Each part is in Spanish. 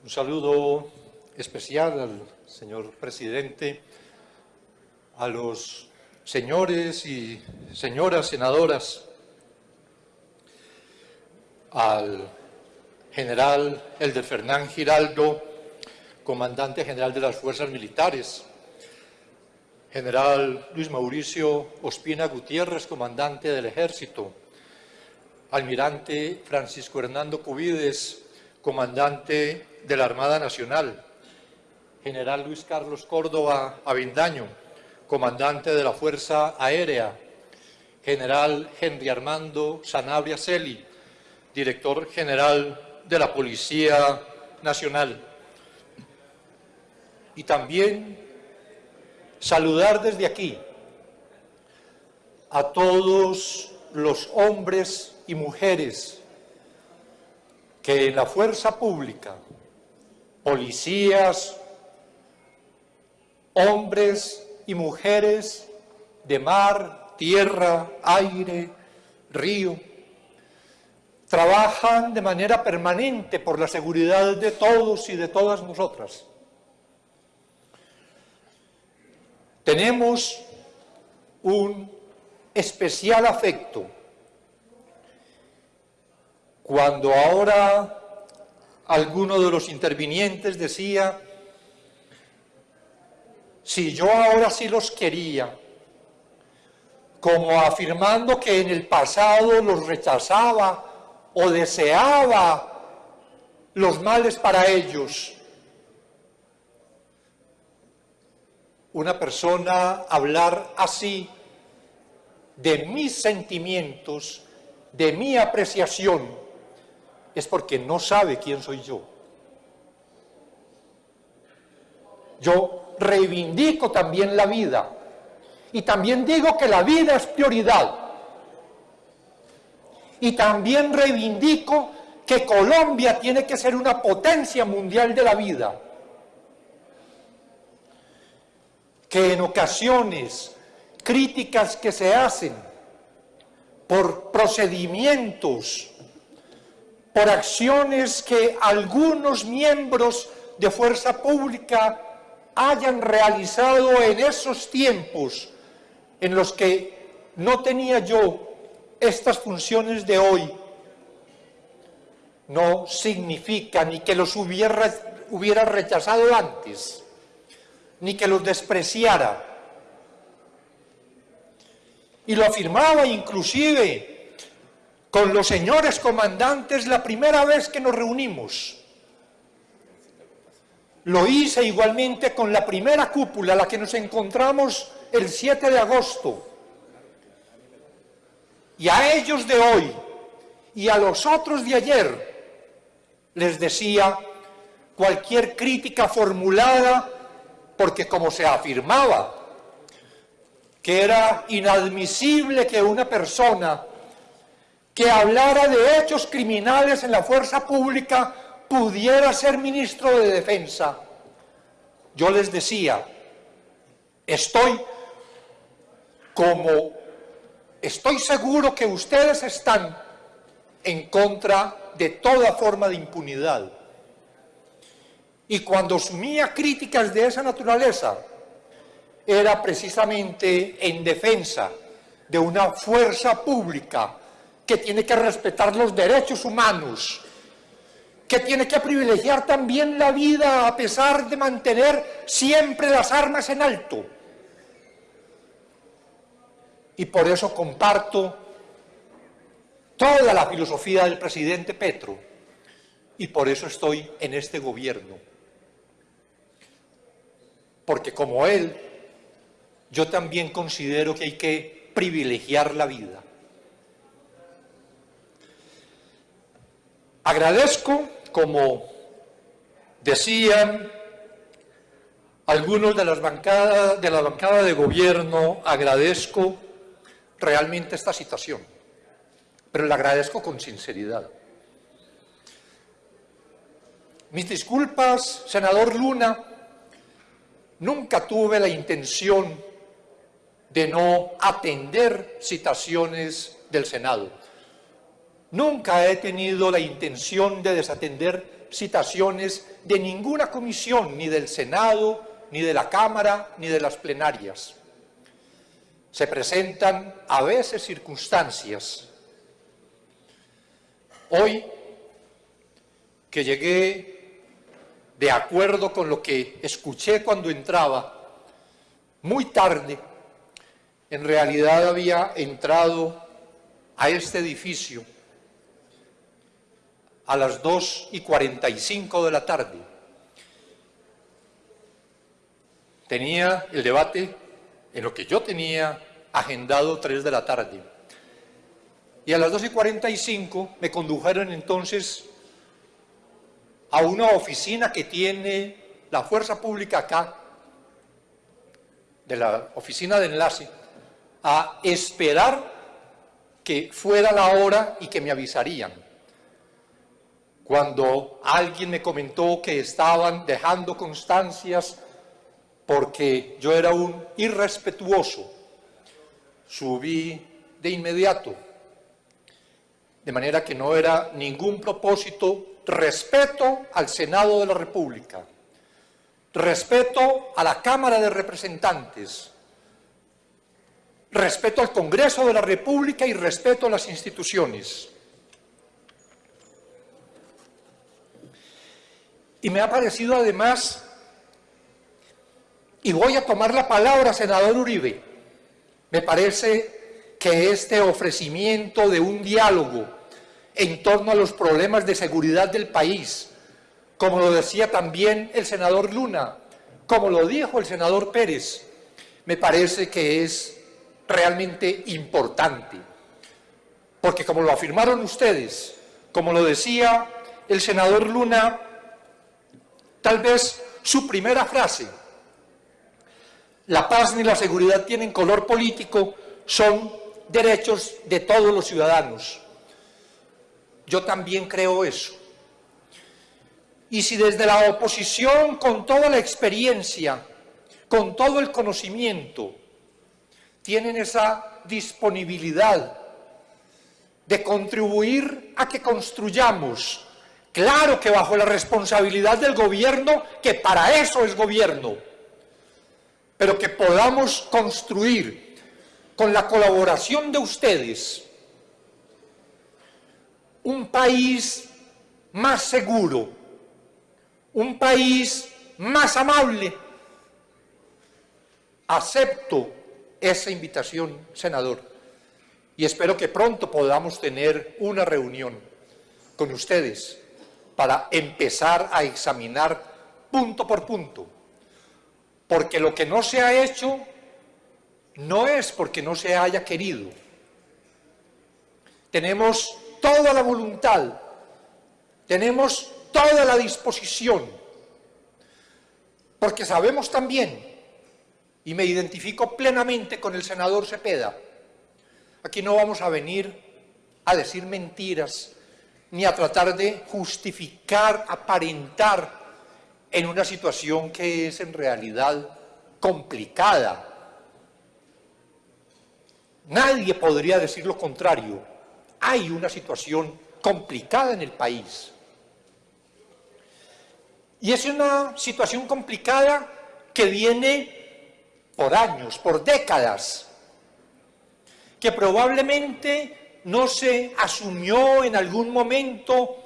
Un saludo especial al señor presidente, a los señores y señoras senadoras, al general Elder Fernán Giraldo, comandante general de las fuerzas militares, general Luis Mauricio Ospina Gutiérrez, comandante del ejército, almirante Francisco Hernando Cubides, comandante de la Armada Nacional, general Luis Carlos Córdoba Avindaño, comandante de la Fuerza Aérea, general Henry Armando Sanabria Celi, director general de la Policía Nacional. Y también saludar desde aquí a todos los hombres y mujeres que en la fuerza pública, policías, hombres y mujeres de mar, tierra, aire, río, trabajan de manera permanente por la seguridad de todos y de todas nosotras. Tenemos un especial afecto cuando ahora alguno de los intervinientes decía, si yo ahora sí los quería, como afirmando que en el pasado los rechazaba o deseaba los males para ellos. Una persona hablar así de mis sentimientos, de mi apreciación, es porque no sabe quién soy yo. Yo reivindico también la vida y también digo que la vida es prioridad. Y también reivindico que Colombia tiene que ser una potencia mundial de la vida. Que en ocasiones críticas que se hacen por procedimientos por acciones que algunos miembros de fuerza pública hayan realizado en esos tiempos en los que no tenía yo estas funciones de hoy, no significa ni que los hubiera, hubiera rechazado antes, ni que los despreciara. Y lo afirmaba inclusive con los señores comandantes la primera vez que nos reunimos. Lo hice igualmente con la primera cúpula, la que nos encontramos el 7 de agosto. Y a ellos de hoy y a los otros de ayer les decía cualquier crítica formulada, porque como se afirmaba, que era inadmisible que una persona que hablara de hechos criminales en la fuerza pública pudiera ser ministro de Defensa. Yo les decía, estoy como, estoy seguro que ustedes están en contra de toda forma de impunidad. Y cuando asumía críticas de esa naturaleza, era precisamente en defensa de una fuerza pública que tiene que respetar los derechos humanos, que tiene que privilegiar también la vida a pesar de mantener siempre las armas en alto. Y por eso comparto toda la filosofía del presidente Petro y por eso estoy en este gobierno. Porque como él, yo también considero que hay que privilegiar la vida. Agradezco, como decían algunos de, las bancadas, de la bancada de gobierno, agradezco realmente esta situación, pero la agradezco con sinceridad. Mis disculpas, senador Luna, nunca tuve la intención de no atender citaciones del Senado. Nunca he tenido la intención de desatender citaciones de ninguna comisión, ni del Senado, ni de la Cámara, ni de las plenarias. Se presentan a veces circunstancias. Hoy, que llegué de acuerdo con lo que escuché cuando entraba, muy tarde, en realidad había entrado a este edificio a las 2 y 45 de la tarde. Tenía el debate en lo que yo tenía agendado 3 de la tarde. Y a las 2 y 45 me condujeron entonces a una oficina que tiene la fuerza pública acá, de la oficina de enlace, a esperar que fuera la hora y que me avisarían. Cuando alguien me comentó que estaban dejando constancias porque yo era un irrespetuoso, subí de inmediato, de manera que no era ningún propósito respeto al Senado de la República, respeto a la Cámara de Representantes, respeto al Congreso de la República y respeto a las instituciones. Y me ha parecido además, y voy a tomar la palabra, senador Uribe, me parece que este ofrecimiento de un diálogo en torno a los problemas de seguridad del país, como lo decía también el senador Luna, como lo dijo el senador Pérez, me parece que es realmente importante. Porque como lo afirmaron ustedes, como lo decía el senador Luna, tal vez su primera frase, la paz ni la seguridad tienen color político, son derechos de todos los ciudadanos. Yo también creo eso. Y si desde la oposición, con toda la experiencia, con todo el conocimiento, tienen esa disponibilidad de contribuir a que construyamos, claro que bajo la responsabilidad del gobierno, que para eso es gobierno, pero que podamos construir con la colaboración de ustedes un país más seguro, un país más amable. Acepto esa invitación, senador, y espero que pronto podamos tener una reunión con ustedes para empezar a examinar punto por punto, porque lo que no se ha hecho no es porque no se haya querido. Tenemos toda la voluntad, tenemos toda la disposición, porque sabemos también y me identifico plenamente con el senador Cepeda. Aquí no vamos a venir a decir mentiras ni a tratar de justificar, aparentar en una situación que es en realidad complicada. Nadie podría decir lo contrario. Hay una situación complicada en el país. Y es una situación complicada que viene por años, por décadas, que probablemente no se asumió en algún momento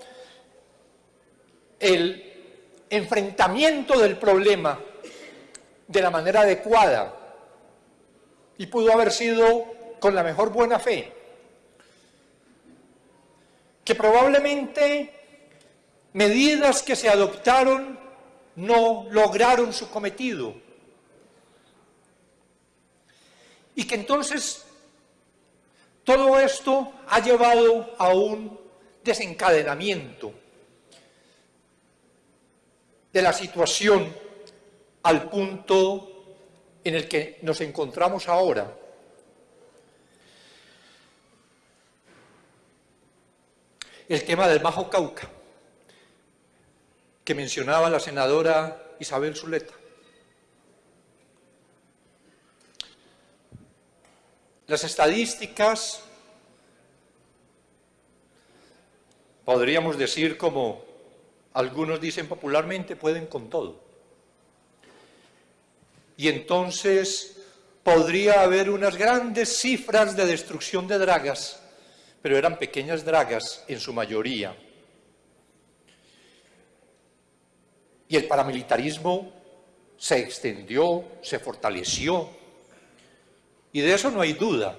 el enfrentamiento del problema de la manera adecuada y pudo haber sido con la mejor buena fe, que probablemente medidas que se adoptaron no lograron su cometido Y que entonces todo esto ha llevado a un desencadenamiento de la situación al punto en el que nos encontramos ahora. El tema del Bajo Cauca, que mencionaba la senadora Isabel Zuleta. Las estadísticas, podríamos decir como algunos dicen popularmente, pueden con todo. Y entonces podría haber unas grandes cifras de destrucción de dragas, pero eran pequeñas dragas en su mayoría. Y el paramilitarismo se extendió, se fortaleció, y de eso no hay duda.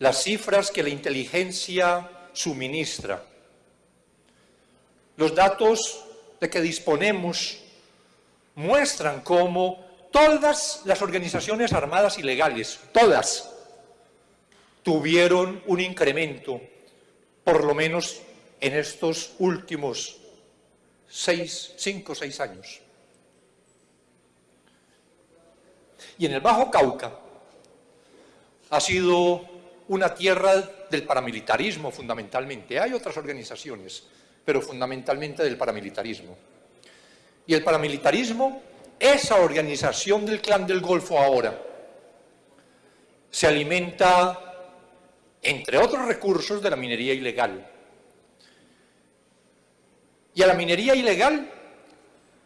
Las cifras que la inteligencia suministra, los datos de que disponemos muestran cómo todas las organizaciones armadas ilegales, todas, tuvieron un incremento, por lo menos en estos últimos seis, cinco o seis años. Y en el Bajo Cauca ha sido una tierra del paramilitarismo fundamentalmente. Hay otras organizaciones, pero fundamentalmente del paramilitarismo. Y el paramilitarismo, esa organización del clan del Golfo ahora, se alimenta, entre otros recursos, de la minería ilegal. Y a la minería ilegal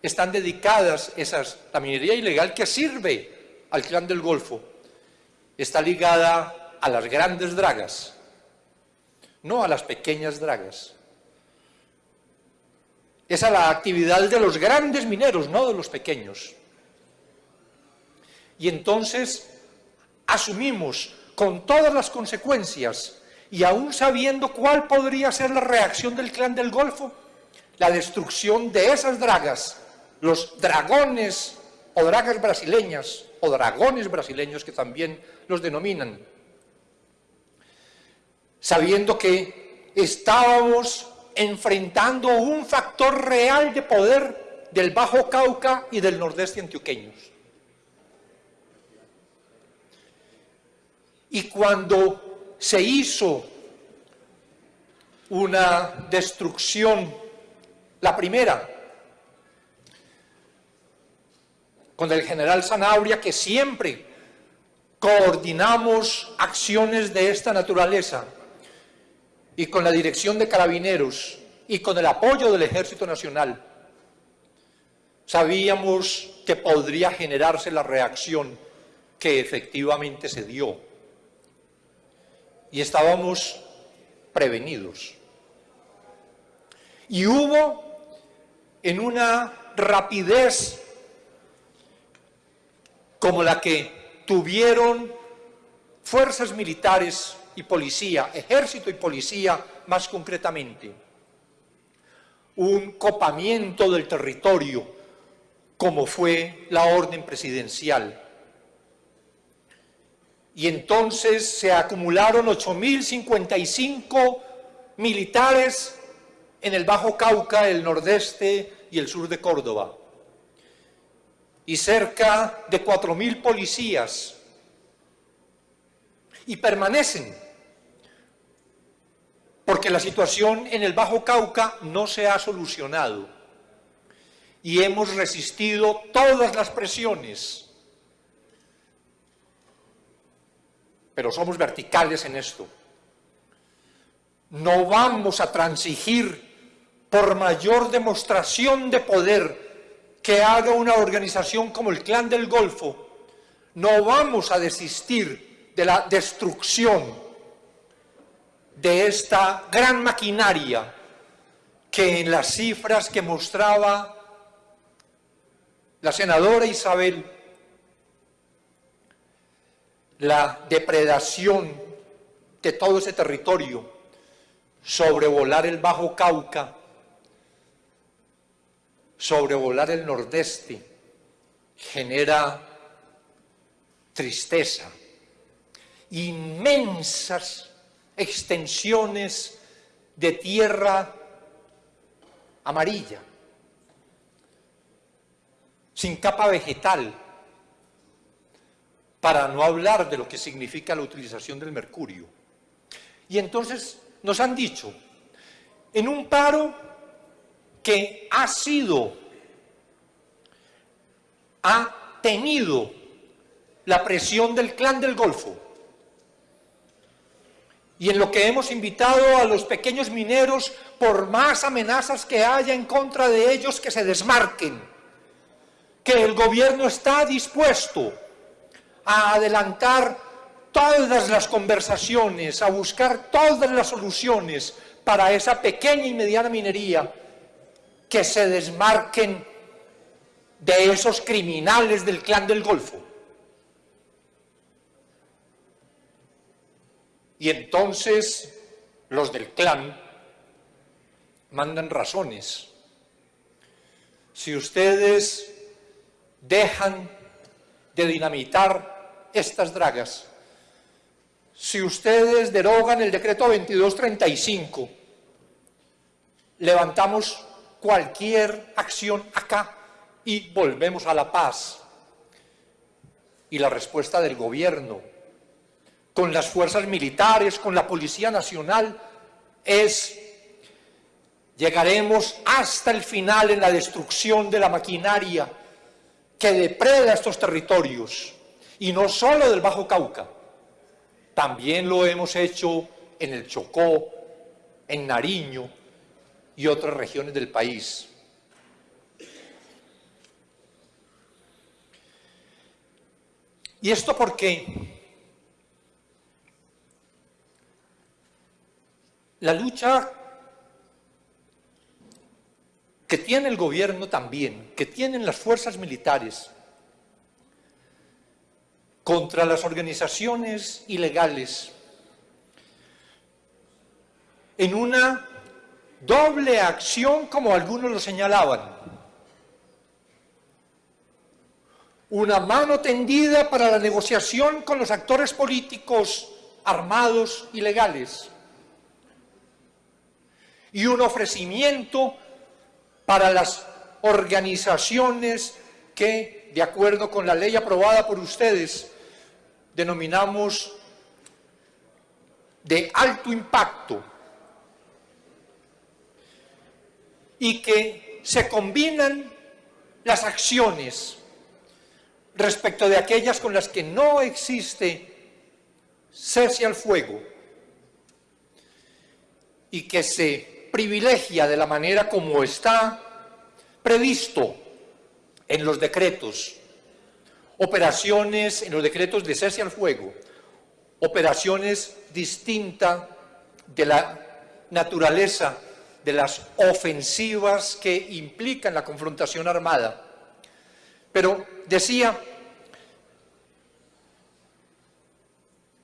están dedicadas esas, la minería ilegal que sirve al clan del Golfo, está ligada a las grandes dragas, no a las pequeñas dragas. Es a la actividad de los grandes mineros, no de los pequeños. Y entonces asumimos con todas las consecuencias y aún sabiendo cuál podría ser la reacción del clan del Golfo, la destrucción de esas dragas, los dragones o dragas brasileñas o dragones brasileños que también denominan, sabiendo que estábamos enfrentando un factor real de poder del Bajo Cauca y del nordeste antioqueños. Y cuando se hizo una destrucción, la primera, con el general Zanabria, que siempre coordinamos acciones de esta naturaleza, y con la dirección de carabineros y con el apoyo del Ejército Nacional, sabíamos que podría generarse la reacción que efectivamente se dio. Y estábamos prevenidos. Y hubo en una rapidez como la que tuvieron fuerzas militares y policía, ejército y policía más concretamente. Un copamiento del territorio, como fue la orden presidencial. Y entonces se acumularon 8.055 militares en el Bajo Cauca, el nordeste y el sur de Córdoba. Y cerca de 4.000 policías. Y permanecen porque la situación en el Bajo Cauca no se ha solucionado y hemos resistido todas las presiones. Pero somos verticales en esto. No vamos a transigir por mayor demostración de poder que haga una organización como el Clan del Golfo. No vamos a desistir de la destrucción de esta gran maquinaria que en las cifras que mostraba la senadora Isabel, la depredación de todo ese territorio, sobrevolar el Bajo Cauca, sobrevolar el Nordeste, genera tristeza, inmensas extensiones de tierra amarilla, sin capa vegetal, para no hablar de lo que significa la utilización del mercurio. Y entonces nos han dicho, en un paro que ha sido, ha tenido la presión del clan del Golfo, y en lo que hemos invitado a los pequeños mineros, por más amenazas que haya en contra de ellos, que se desmarquen, que el gobierno está dispuesto a adelantar todas las conversaciones, a buscar todas las soluciones para esa pequeña y mediana minería, que se desmarquen de esos criminales del clan del Golfo. Y entonces los del clan mandan razones. Si ustedes dejan de dinamitar estas dragas, si ustedes derogan el decreto 2235, levantamos cualquier acción acá y volvemos a la paz. Y la respuesta del gobierno con las fuerzas militares, con la Policía Nacional, es llegaremos hasta el final en la destrucción de la maquinaria que depreda estos territorios, y no solo del Bajo Cauca, también lo hemos hecho en el Chocó, en Nariño y otras regiones del país. ¿Y esto por qué? La lucha que tiene el gobierno también, que tienen las fuerzas militares contra las organizaciones ilegales, en una doble acción como algunos lo señalaban. Una mano tendida para la negociación con los actores políticos armados ilegales y un ofrecimiento para las organizaciones que, de acuerdo con la ley aprobada por ustedes, denominamos de alto impacto y que se combinan las acciones respecto de aquellas con las que no existe cese al fuego y que se privilegia de la manera como está previsto en los decretos, operaciones en los decretos de cese al fuego, operaciones distintas de la naturaleza de las ofensivas que implican la confrontación armada. Pero decía,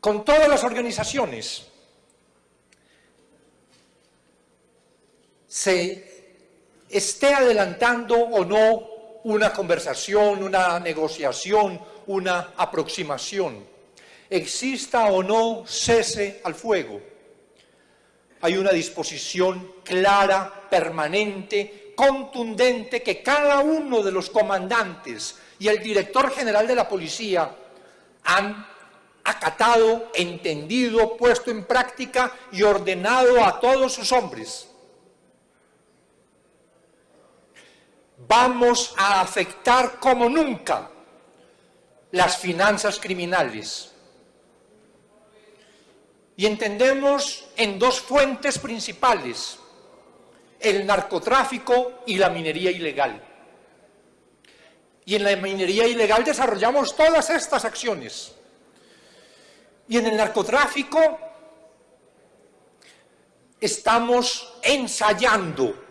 con todas las organizaciones se esté adelantando o no una conversación, una negociación, una aproximación, exista o no cese al fuego. Hay una disposición clara, permanente, contundente que cada uno de los comandantes y el director general de la policía han acatado, entendido, puesto en práctica y ordenado a todos sus hombres. vamos a afectar como nunca las finanzas criminales. Y entendemos en dos fuentes principales, el narcotráfico y la minería ilegal. Y en la minería ilegal desarrollamos todas estas acciones. Y en el narcotráfico estamos ensayando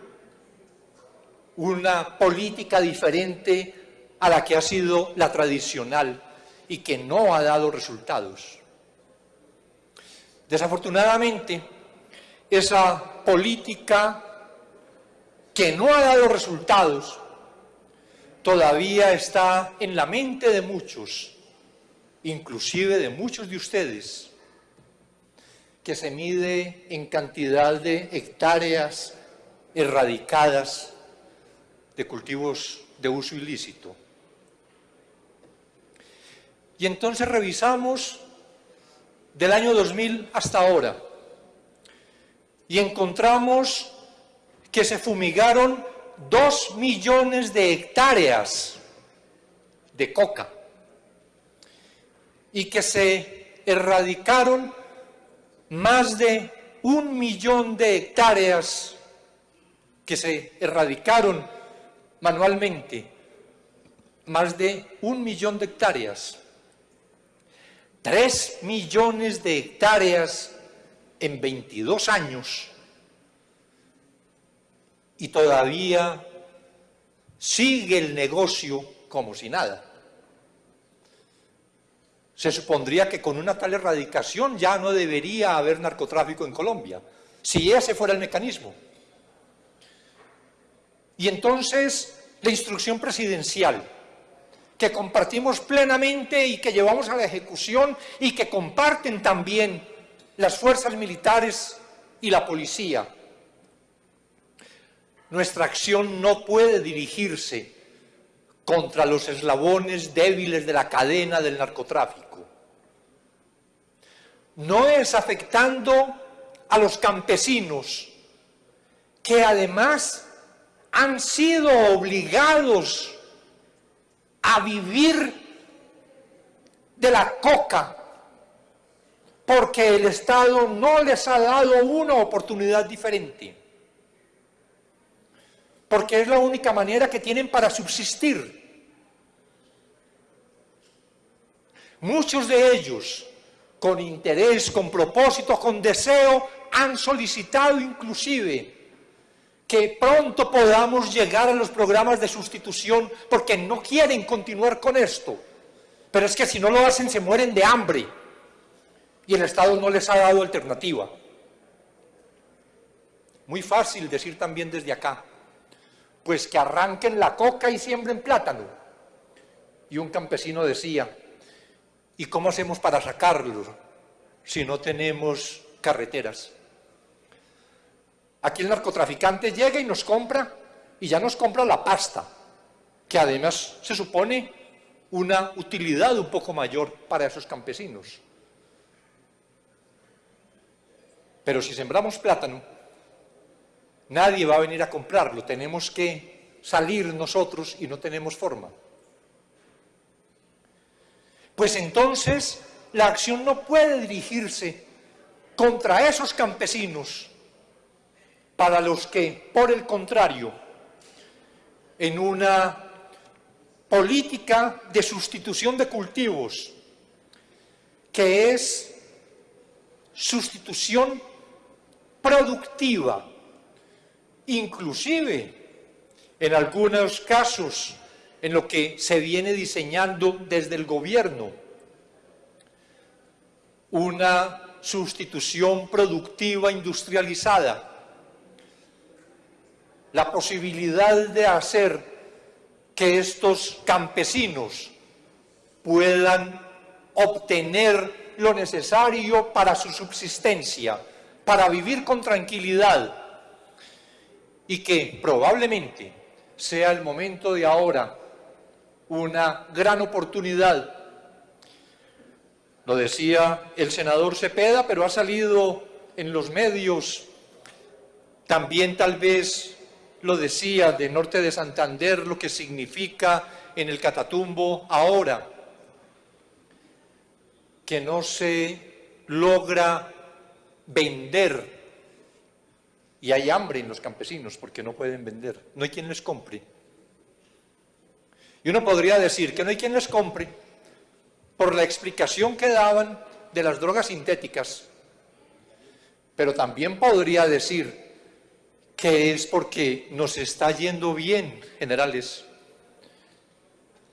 una política diferente a la que ha sido la tradicional y que no ha dado resultados. Desafortunadamente, esa política que no ha dado resultados todavía está en la mente de muchos, inclusive de muchos de ustedes, que se mide en cantidad de hectáreas erradicadas de cultivos de uso ilícito. Y entonces revisamos del año 2000 hasta ahora. Y encontramos que se fumigaron dos millones de hectáreas de coca y que se erradicaron más de un millón de hectáreas que se erradicaron manualmente, más de un millón de hectáreas, tres millones de hectáreas en 22 años y todavía sigue el negocio como si nada. Se supondría que con una tal erradicación ya no debería haber narcotráfico en Colombia, si ese fuera el mecanismo. Y entonces la instrucción presidencial, que compartimos plenamente y que llevamos a la ejecución y que comparten también las fuerzas militares y la policía. Nuestra acción no puede dirigirse contra los eslabones débiles de la cadena del narcotráfico. No es afectando a los campesinos que además han sido obligados a vivir de la coca porque el Estado no les ha dado una oportunidad diferente. Porque es la única manera que tienen para subsistir. Muchos de ellos, con interés, con propósito, con deseo, han solicitado inclusive que pronto podamos llegar a los programas de sustitución porque no quieren continuar con esto. Pero es que si no lo hacen se mueren de hambre y el Estado no les ha dado alternativa. Muy fácil decir también desde acá, pues que arranquen la coca y siembren plátano. Y un campesino decía, ¿y cómo hacemos para sacarlo si no tenemos carreteras? Aquí el narcotraficante llega y nos compra, y ya nos compra la pasta, que además se supone una utilidad un poco mayor para esos campesinos. Pero si sembramos plátano, nadie va a venir a comprarlo, tenemos que salir nosotros y no tenemos forma. Pues entonces la acción no puede dirigirse contra esos campesinos para los que, por el contrario, en una política de sustitución de cultivos, que es sustitución productiva, inclusive en algunos casos en lo que se viene diseñando desde el gobierno, una sustitución productiva industrializada, la posibilidad de hacer que estos campesinos puedan obtener lo necesario para su subsistencia, para vivir con tranquilidad y que probablemente sea el momento de ahora una gran oportunidad. Lo decía el senador Cepeda, pero ha salido en los medios, también tal vez lo decía de Norte de Santander, lo que significa en el Catatumbo ahora, que no se logra vender. Y hay hambre en los campesinos porque no pueden vender. No hay quien les compre. Y uno podría decir que no hay quien les compre por la explicación que daban de las drogas sintéticas. Pero también podría decir que es porque nos está yendo bien, generales,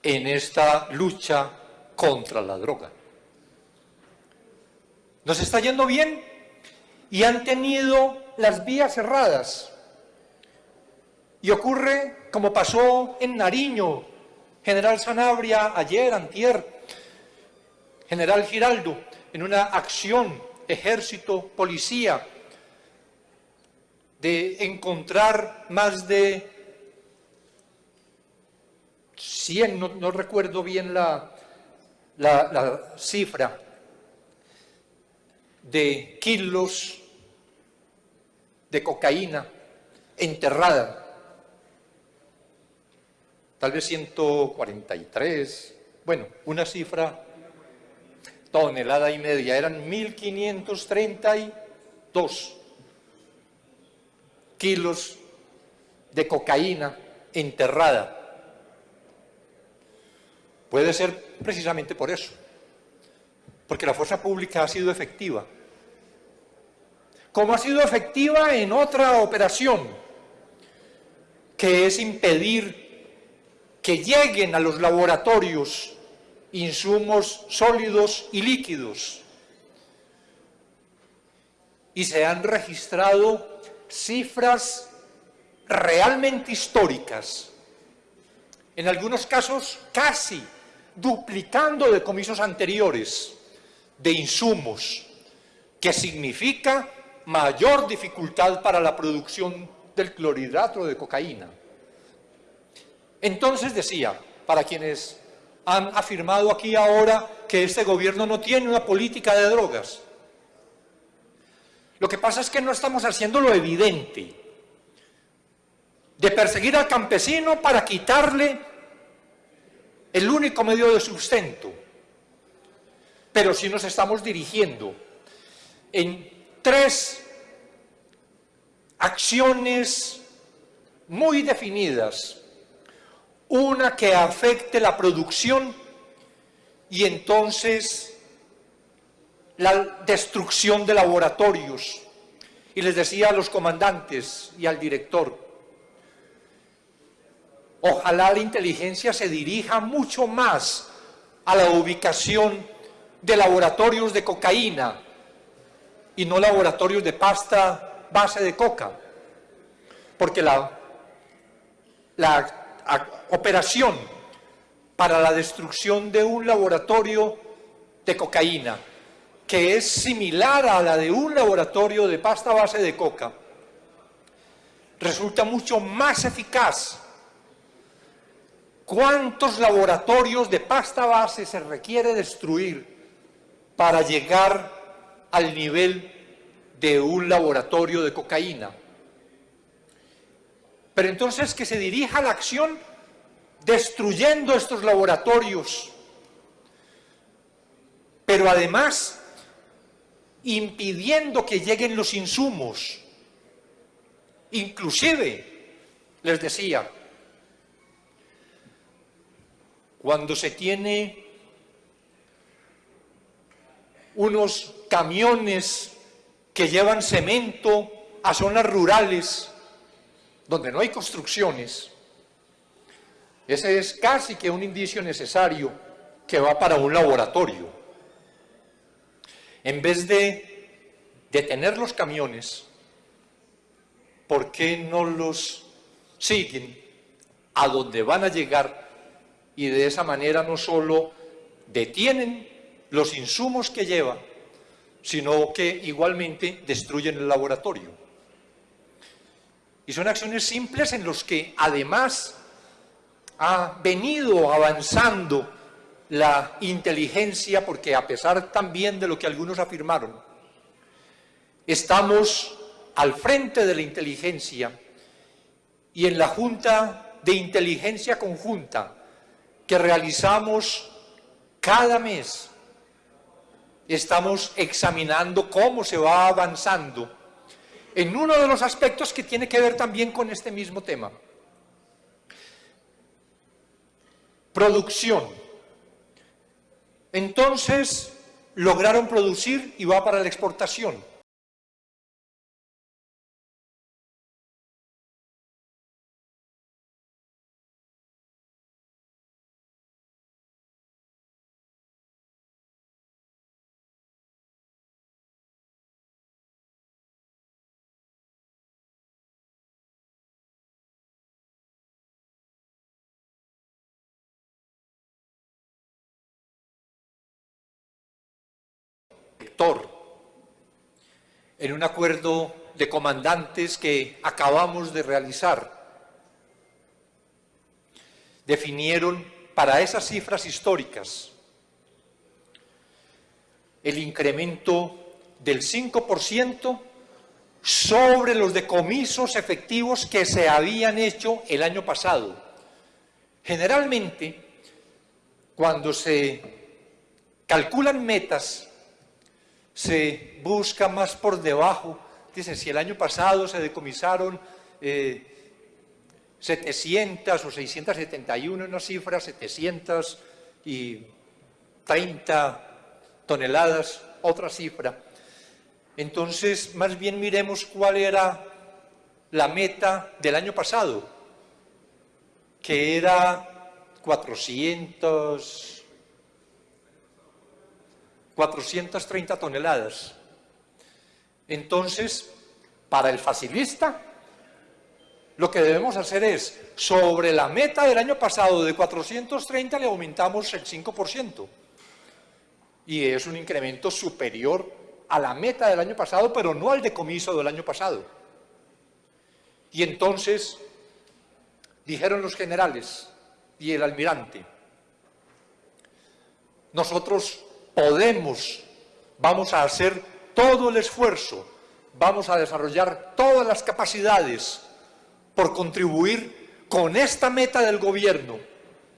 en esta lucha contra la droga. Nos está yendo bien y han tenido las vías cerradas. Y ocurre como pasó en Nariño, General Sanabria ayer, antier, General Giraldo, en una acción, ejército, policía, de encontrar más de 100, no, recuerdo bien la, la cifra, de kilos de cocaína enterrada. Tal vez 143, bueno, una cifra, tonelada y media, eran 1.532 kilos de cocaína enterrada. Puede ser precisamente por eso, porque la fuerza pública ha sido efectiva. Como ha sido efectiva en otra operación, que es impedir que lleguen a los laboratorios insumos sólidos y líquidos. Y se han registrado cifras realmente históricas, en algunos casos casi duplicando decomisos anteriores de insumos, que significa mayor dificultad para la producción del clorhidrato de cocaína. Entonces decía, para quienes han afirmado aquí ahora que este gobierno no tiene una política de drogas, lo que pasa es que no estamos haciendo lo evidente de perseguir al campesino para quitarle el único medio de sustento, pero sí nos estamos dirigiendo en tres acciones muy definidas. Una que afecte la producción y entonces la destrucción de laboratorios. Y les decía a los comandantes y al director, ojalá la inteligencia se dirija mucho más a la ubicación de laboratorios de cocaína y no laboratorios de pasta base de coca, porque la, la operación para la destrucción de un laboratorio de cocaína, que es similar a la de un laboratorio de pasta base de coca, resulta mucho más eficaz. ¿Cuántos laboratorios de pasta base se requiere destruir para llegar al nivel de un laboratorio de cocaína. Pero entonces que se dirija la acción destruyendo estos laboratorios, pero además impidiendo que lleguen los insumos. Inclusive, les decía, cuando se tiene unos camiones que llevan cemento a zonas rurales donde no hay construcciones, ese es casi que un indicio necesario que va para un laboratorio. En vez de detener los camiones, ¿por qué no los siguen a donde van a llegar y de esa manera no solo detienen los insumos que llevan, sino que igualmente destruyen el laboratorio. Y son acciones simples en los que además ha venido avanzando la inteligencia, porque a pesar también de lo que algunos afirmaron, estamos al frente de la inteligencia y en la Junta de Inteligencia Conjunta que realizamos cada mes estamos examinando cómo se va avanzando en uno de los aspectos que tiene que ver también con este mismo tema. Producción. Entonces, lograron producir y va para la exportación. En un acuerdo de comandantes que acabamos de realizar. Definieron para esas cifras históricas el incremento del 5% sobre los decomisos efectivos que se habían hecho el año pasado. Generalmente, cuando se calculan metas, se busca más por debajo. Dicen, si el año pasado se decomisaron 700 eh, o 671, una cifra, 730 toneladas, otra cifra. Entonces, más bien miremos cuál era la meta del año pasado, que era 400, 430 toneladas. Entonces, para el facilista, lo que debemos hacer es, sobre la meta del año pasado de 430 le aumentamos el 5%. Y es un incremento superior a la meta del año pasado, pero no al decomiso del año pasado. Y entonces dijeron los generales y el almirante, nosotros podemos, vamos a hacer todo el esfuerzo, vamos a desarrollar todas las capacidades por contribuir con esta meta del gobierno,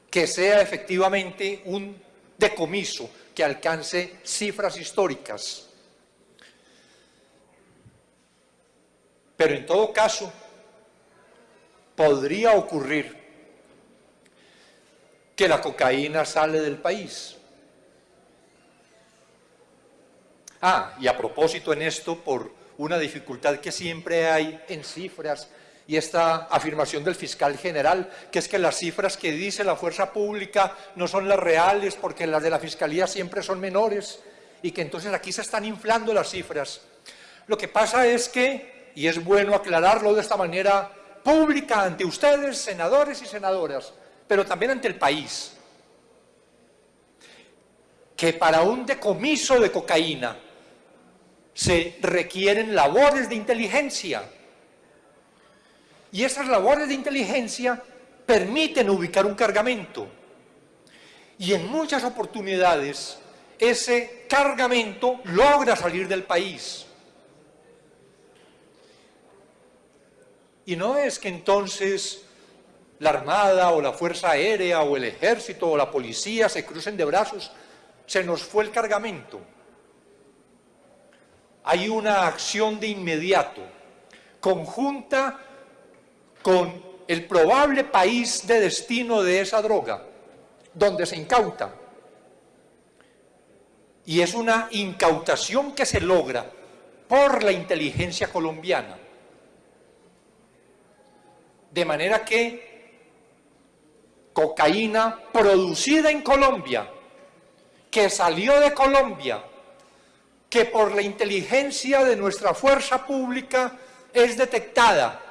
que sea efectivamente un decomiso que alcance cifras históricas. Pero en todo caso, podría ocurrir que la cocaína sale del país. Ah, y a propósito en esto, por una dificultad que siempre hay en cifras y esta afirmación del fiscal general, que es que las cifras que dice la fuerza pública no son las reales porque las de la fiscalía siempre son menores y que entonces aquí se están inflando las cifras. Lo que pasa es que, y es bueno aclararlo de esta manera pública ante ustedes, senadores y senadoras, pero también ante el país, que para un decomiso de cocaína se requieren labores de inteligencia. Y esas labores de inteligencia permiten ubicar un cargamento. Y en muchas oportunidades ese cargamento logra salir del país. Y no es que entonces la Armada o la Fuerza Aérea o el Ejército o la Policía se crucen de brazos, se nos fue el cargamento. Hay una acción de inmediato, conjunta con el probable país de destino de esa droga, donde se incauta. Y es una incautación que se logra por la inteligencia colombiana. De manera que cocaína producida en Colombia, que salió de Colombia, que por la inteligencia de nuestra fuerza pública es detectada,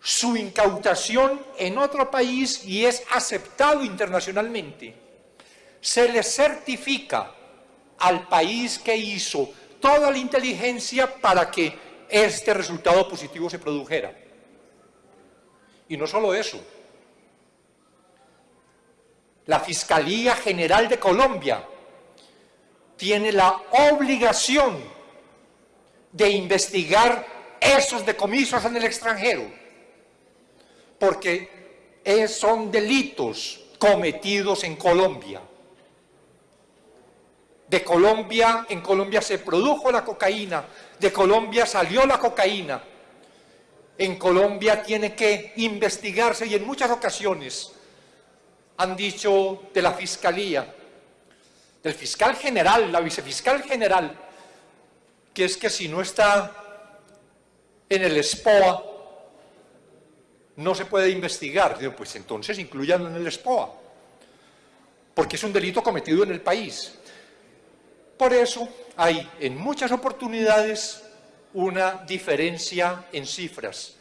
su incautación en otro país y es aceptado internacionalmente, se le certifica al país que hizo toda la inteligencia para que este resultado positivo se produjera. Y no solo eso. La Fiscalía General de Colombia tiene la obligación de investigar esos decomisos en el extranjero, porque son delitos cometidos en Colombia. De Colombia, en Colombia se produjo la cocaína, de Colombia salió la cocaína, en Colombia tiene que investigarse y en muchas ocasiones han dicho de la Fiscalía, del fiscal general, la vicefiscal general, que es que si no está en el SPOA, no se puede investigar. Digo, pues entonces incluyanlo en el SPOA, porque es un delito cometido en el país. Por eso hay en muchas oportunidades una diferencia en cifras.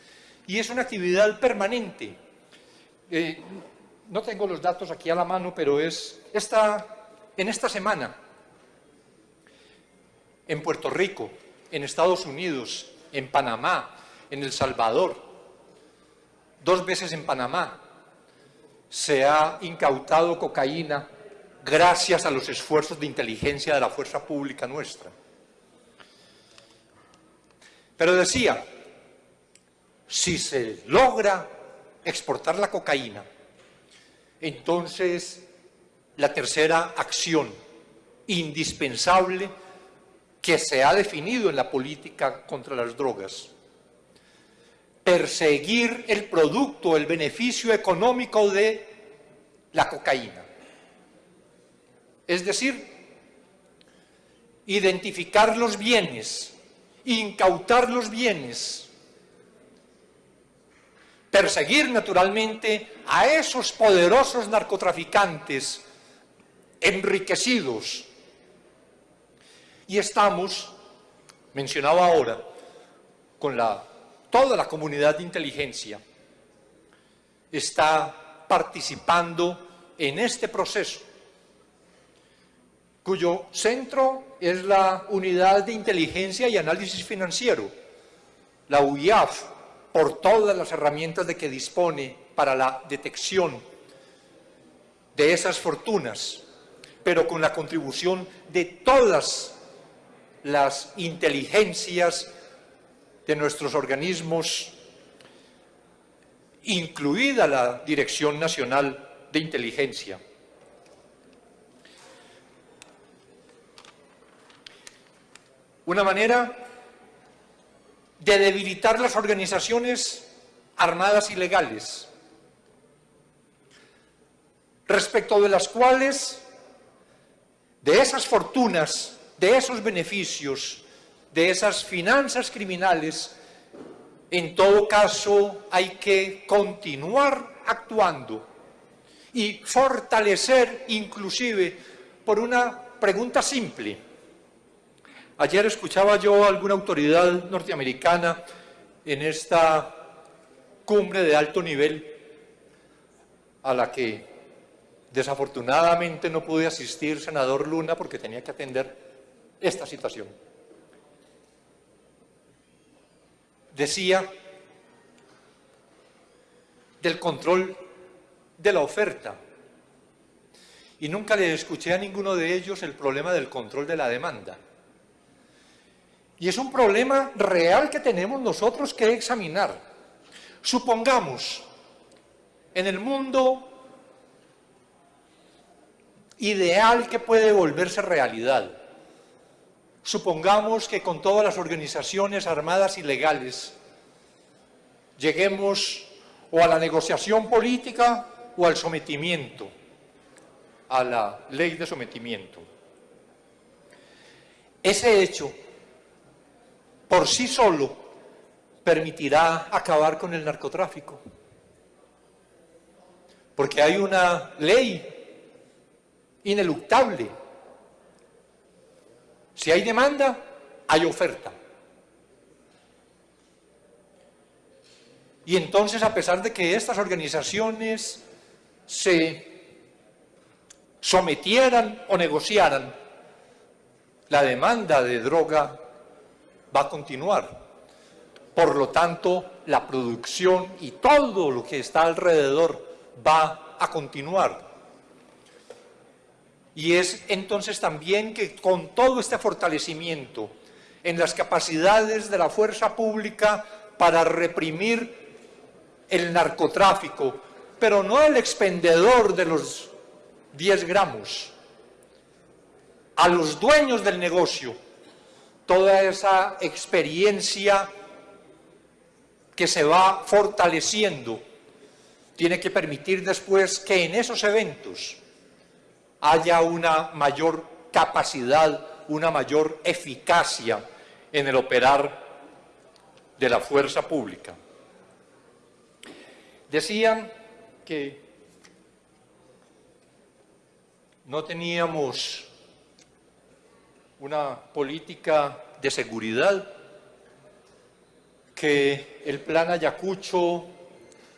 Y es una actividad permanente. Eh, no tengo los datos aquí a la mano, pero es esta, en esta semana, en Puerto Rico, en Estados Unidos, en Panamá, en El Salvador, dos veces en Panamá, se ha incautado cocaína gracias a los esfuerzos de inteligencia de la fuerza pública nuestra. Pero decía, si se logra exportar la cocaína, entonces la tercera acción indispensable que se ha definido en la política contra las drogas. Perseguir el producto, el beneficio económico de la cocaína. Es decir, identificar los bienes, incautar los bienes, perseguir naturalmente a esos poderosos narcotraficantes enriquecidos. Y estamos, mencionado ahora, con la, toda la comunidad de inteligencia, está participando en este proceso, cuyo centro es la Unidad de Inteligencia y Análisis Financiero, la UIAF, por todas las herramientas de que dispone para la detección de esas fortunas, pero con la contribución de todas las inteligencias de nuestros organismos, incluida la Dirección Nacional de Inteligencia. Una manera de debilitar las organizaciones armadas ilegales, respecto de las cuales, de esas fortunas, de esos beneficios, de esas finanzas criminales, en todo caso hay que continuar actuando y fortalecer inclusive por una pregunta simple. Ayer escuchaba yo a alguna autoridad norteamericana en esta cumbre de alto nivel a la que desafortunadamente no pude asistir, senador Luna, porque tenía que atender esta situación. Decía del control de la oferta. Y nunca le escuché a ninguno de ellos el problema del control de la demanda. Y es un problema real que tenemos nosotros que examinar. Supongamos, en el mundo ideal que puede volverse realidad, supongamos que con todas las organizaciones armadas ilegales lleguemos o a la negociación política o al sometimiento, a la ley de sometimiento. Ese hecho por sí solo permitirá acabar con el narcotráfico. Porque hay una ley ineluctable. Si hay demanda, hay oferta. Y entonces, a pesar de que estas organizaciones se sometieran o negociaran, la demanda de droga va a continuar. Por lo tanto, la producción y todo lo que está alrededor va a continuar. Y es entonces también que con todo este fortalecimiento en las capacidades de la fuerza pública para reprimir el narcotráfico, pero no el expendedor de los 10 gramos, a los dueños del negocio, toda esa experiencia que se va fortaleciendo tiene que permitir después que en esos eventos haya una mayor capacidad, una mayor eficacia en el operar de la fuerza pública. Decían que no teníamos una política de seguridad, que el plan Ayacucho,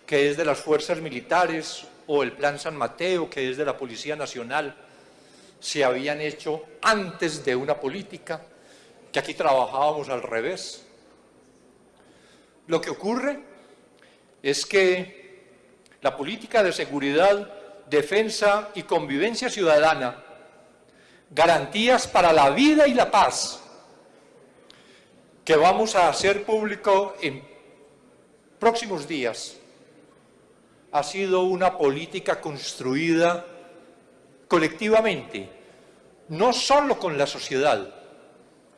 que es de las fuerzas militares, o el plan San Mateo, que es de la Policía Nacional, se habían hecho antes de una política, que aquí trabajábamos al revés. Lo que ocurre es que la política de seguridad, defensa y convivencia ciudadana garantías para la vida y la paz que vamos a hacer público en próximos días ha sido una política construida colectivamente, no solo con la sociedad,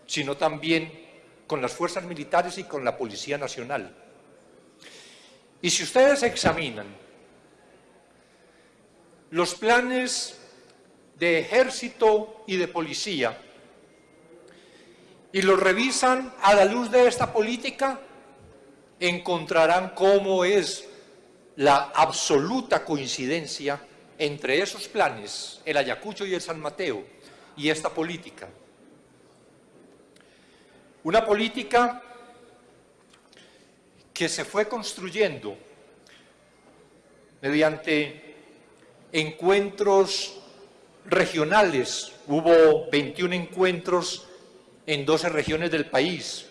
sino también con las fuerzas militares y con la Policía Nacional. Y si ustedes examinan los planes de ejército y de policía y los revisan a la luz de esta política, encontrarán cómo es la absoluta coincidencia entre esos planes, el Ayacucho y el San Mateo, y esta política. Una política que se fue construyendo mediante encuentros regionales. Hubo 21 encuentros en 12 regiones del país.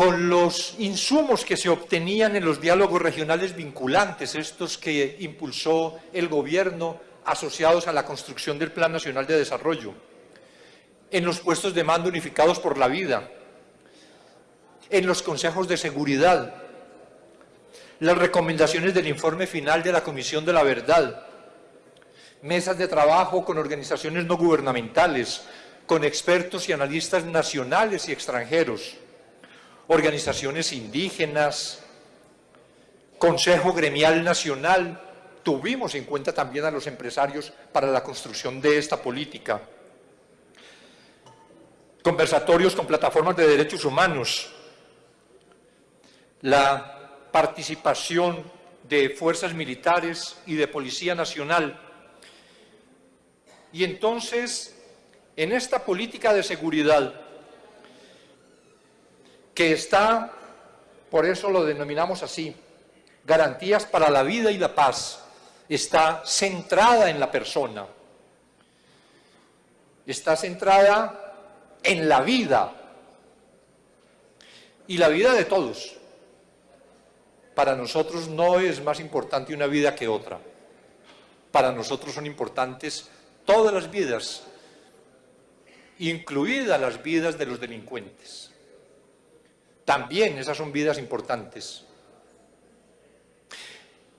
Con los insumos que se obtenían en los diálogos regionales vinculantes, estos que impulsó el gobierno asociados a la construcción del Plan Nacional de Desarrollo, en los puestos de mando unificados por la vida, en los consejos de seguridad, las recomendaciones del informe final de la Comisión de la Verdad, mesas de trabajo con organizaciones no gubernamentales, con expertos y analistas nacionales y extranjeros, organizaciones indígenas, Consejo Gremial Nacional, tuvimos en cuenta también a los empresarios para la construcción de esta política, conversatorios con plataformas de derechos humanos, la participación de fuerzas militares y de Policía Nacional. Y entonces, en esta política de seguridad, que está, por eso lo denominamos así, garantías para la vida y la paz, está centrada en la persona, está centrada en la vida y la vida de todos para nosotros no es más importante una vida que otra. Para nosotros son importantes todas las vidas, incluidas las vidas de los delincuentes. También esas son vidas importantes.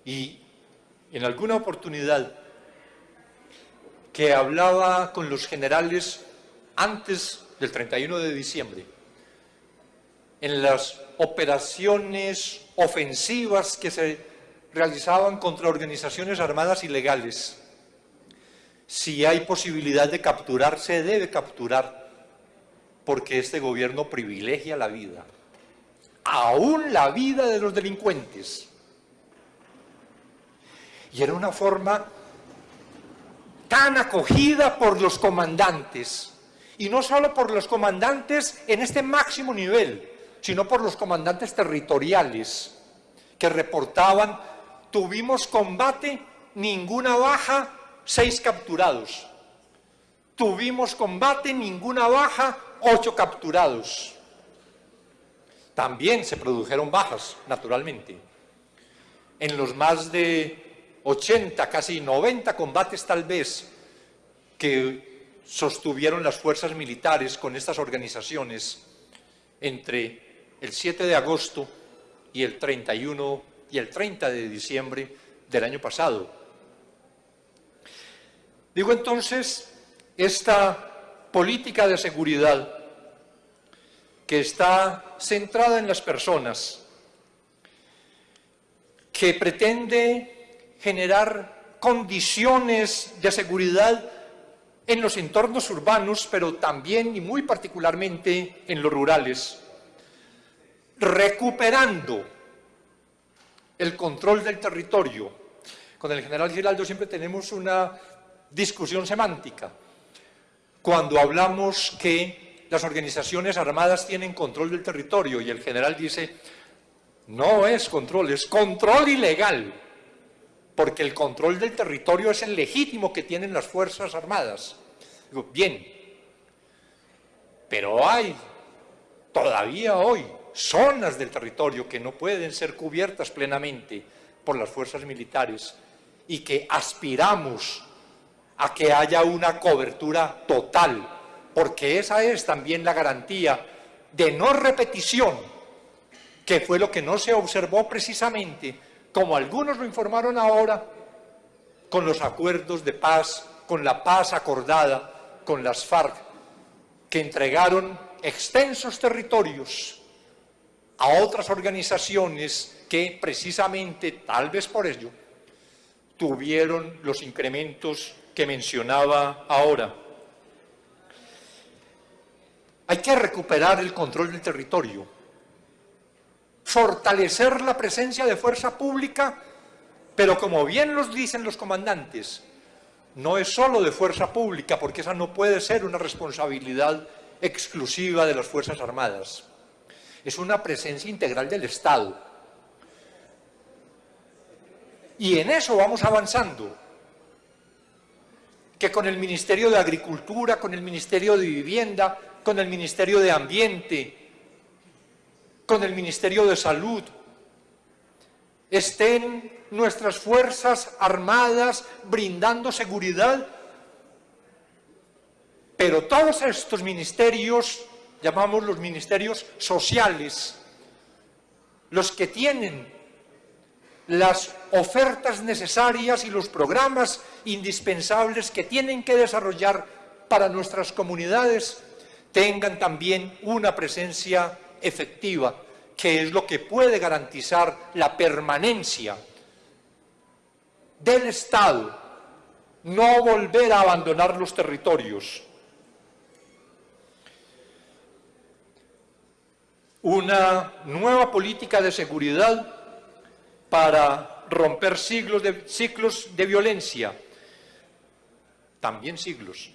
Y en alguna oportunidad que hablaba con los generales antes del 31 de diciembre, en las operaciones ofensivas que se realizaban contra organizaciones armadas ilegales. Si hay posibilidad de capturar, se debe capturar, porque este gobierno privilegia la vida, aún la vida de los delincuentes. Y era una forma tan acogida por los comandantes, y no solo por los comandantes en este máximo nivel, sino por los comandantes territoriales que reportaban, tuvimos combate, ninguna baja, seis capturados. Tuvimos combate, ninguna baja, ocho capturados. También se produjeron bajas, naturalmente. En los más de 80, casi 90 combates tal vez, que sostuvieron las fuerzas militares con estas organizaciones entre el 7 de agosto y el 31 y el 30 de diciembre del año pasado. Digo entonces, esta política de seguridad que está centrada en las personas, que pretende generar condiciones de seguridad en los entornos urbanos, pero también y muy particularmente en los rurales, recuperando el control del territorio. Con el general Giraldo siempre tenemos una discusión semántica. Cuando hablamos que las organizaciones armadas tienen control del territorio y el general dice, no es control, es control ilegal, porque el control del territorio es el legítimo que tienen las Fuerzas Armadas. Digo, bien, pero hay todavía hoy zonas del territorio que no pueden ser cubiertas plenamente por las fuerzas militares y que aspiramos a que haya una cobertura total, porque esa es también la garantía de no repetición, que fue lo que no se observó precisamente, como algunos lo informaron ahora, con los acuerdos de paz, con la paz acordada con las FARC, que entregaron extensos territorios a otras organizaciones que precisamente, tal vez por ello, tuvieron los incrementos que mencionaba ahora. Hay que recuperar el control del territorio, fortalecer la presencia de fuerza pública, pero como bien los dicen los comandantes, no es solo de fuerza pública, porque esa no puede ser una responsabilidad exclusiva de las Fuerzas Armadas. Es una presencia integral del Estado. Y en eso vamos avanzando. Que con el Ministerio de Agricultura, con el Ministerio de Vivienda, con el Ministerio de Ambiente, con el Ministerio de Salud, estén nuestras Fuerzas Armadas brindando seguridad, pero todos estos ministerios, llamamos los ministerios sociales, los que tienen las ofertas necesarias y los programas indispensables que tienen que desarrollar para nuestras comunidades, tengan también una presencia efectiva, que es lo que puede garantizar la permanencia del Estado, no volver a abandonar los territorios. Una nueva política de seguridad para romper siglos de, ciclos de violencia, también siglos,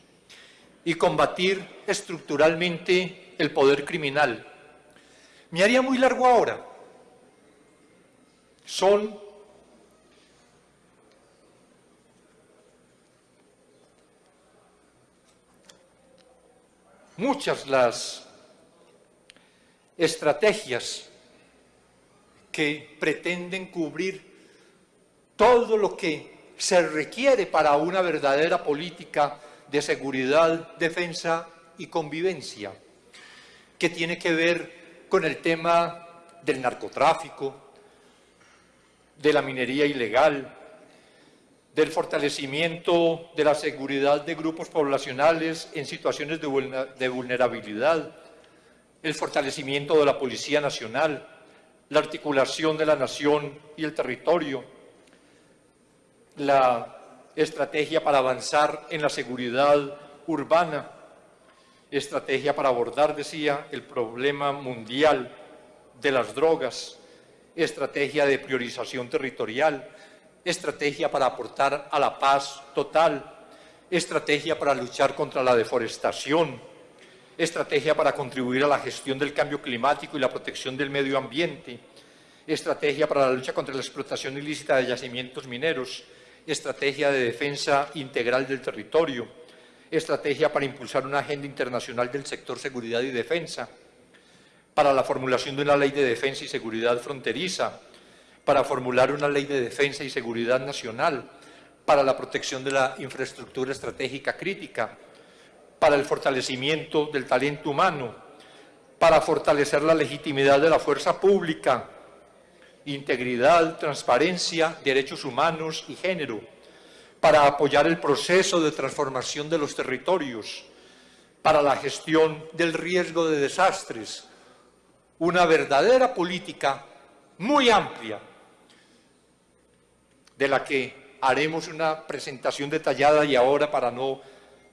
y combatir estructuralmente el poder criminal. Me haría muy largo ahora. Son muchas las estrategias que pretenden cubrir todo lo que se requiere para una verdadera política de seguridad, defensa y convivencia, que tiene que ver con el tema del narcotráfico, de la minería ilegal, del fortalecimiento de la seguridad de grupos poblacionales en situaciones de vulnerabilidad, el fortalecimiento de la Policía Nacional, la articulación de la nación y el territorio, la estrategia para avanzar en la seguridad urbana, estrategia para abordar, decía, el problema mundial de las drogas, estrategia de priorización territorial, estrategia para aportar a la paz total, estrategia para luchar contra la deforestación, estrategia para contribuir a la gestión del cambio climático y la protección del medio ambiente, estrategia para la lucha contra la explotación ilícita de yacimientos mineros, estrategia de defensa integral del territorio, estrategia para impulsar una agenda internacional del sector seguridad y defensa, para la formulación de una ley de defensa y seguridad fronteriza, para formular una ley de defensa y seguridad nacional, para la protección de la infraestructura estratégica crítica, para el fortalecimiento del talento humano, para fortalecer la legitimidad de la fuerza pública, integridad, transparencia, derechos humanos y género, para apoyar el proceso de transformación de los territorios, para la gestión del riesgo de desastres, una verdadera política muy amplia de la que haremos una presentación detallada y ahora para no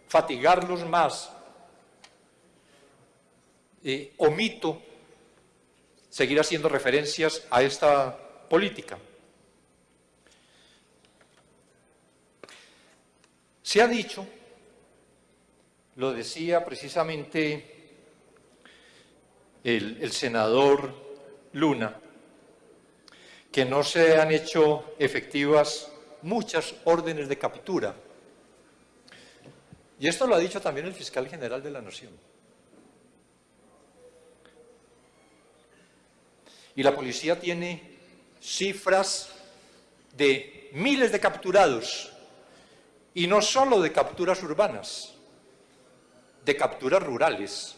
fatigarlos más, eh, omito seguir haciendo referencias a esta política. Se ha dicho, lo decía precisamente el senador Luna, que no se han hecho efectivas muchas órdenes de captura. Y esto lo ha dicho también el fiscal general de la Nación. Y la policía tiene cifras de miles de capturados, y no solo de capturas urbanas, de capturas rurales,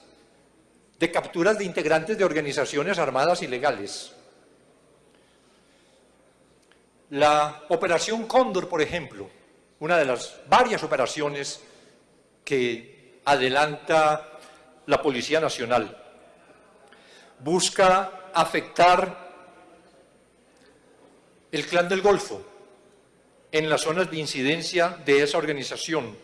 de capturas de integrantes de organizaciones armadas ilegales, la Operación Cóndor, por ejemplo, una de las varias operaciones que adelanta la Policía Nacional. Busca afectar el Clan del Golfo en las zonas de incidencia de esa organización.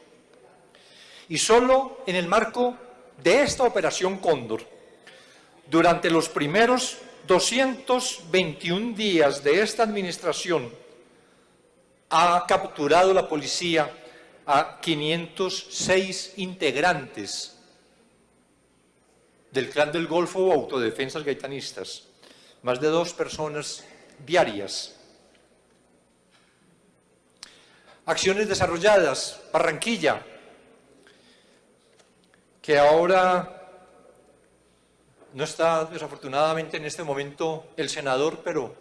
Y solo en el marco de esta operación Cóndor, durante los primeros 221 días de esta administración, ha capturado la policía a 506 integrantes del Clan del Golfo o autodefensas gaitanistas, más de dos personas diarias. Acciones desarrolladas, Barranquilla, que ahora no está desafortunadamente en este momento el senador, pero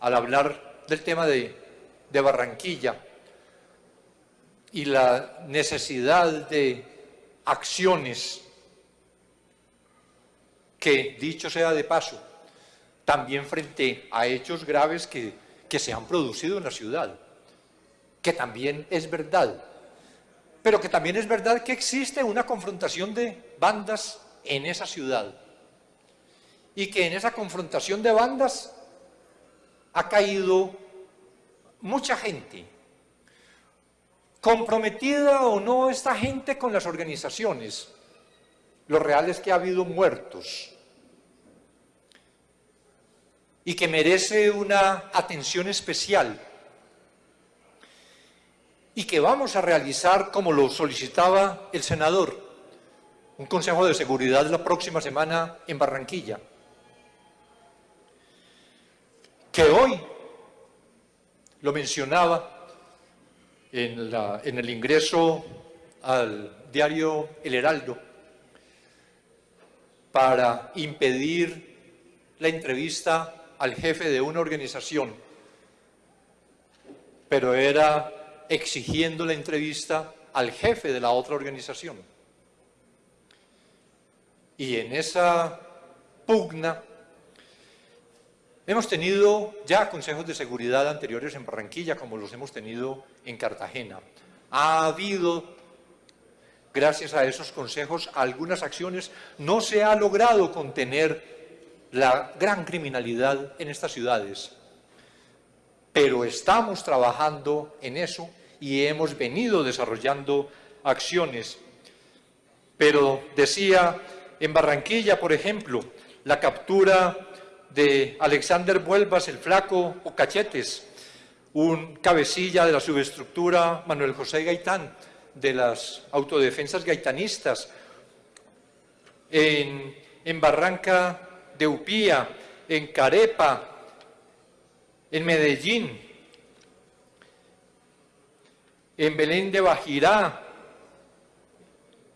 al hablar del tema de, de Barranquilla y la necesidad de acciones que, dicho sea de paso, también frente a hechos graves que, se han producido en la ciudad, que también es verdad, pero que también es verdad que existe una confrontación de bandas en esa ciudad y que en esa confrontación de bandas ha caído mucha gente, comprometida o no esta gente con las organizaciones. Lo real es que ha habido muertos y que merece una atención especial y que vamos a realizar, como lo solicitaba el senador, un Consejo de Seguridad la próxima semana en Barranquilla. Que hoy, lo mencionaba en, en el ingreso al diario El Heraldo, para impedir la entrevista al jefe de una organización, pero era exigiendo la entrevista al jefe de la otra organización. Y en esa pugna hemos tenido ya consejos de seguridad anteriores en Barranquilla, como los hemos tenido en Cartagena. Ha habido, gracias a esos consejos, algunas acciones. No se ha logrado contener la gran criminalidad en estas ciudades pero estamos trabajando en eso y hemos venido desarrollando acciones. Pero decía, en Barranquilla, por ejemplo, la captura de Alexander Vuelvas, el flaco o cachetes, un cabecilla de la subestructura Manuel José Gaitán, de las autodefensas gaitanistas, en, en Barranca de Upía, en Carepa, en Medellín, en Belén de Bajirá,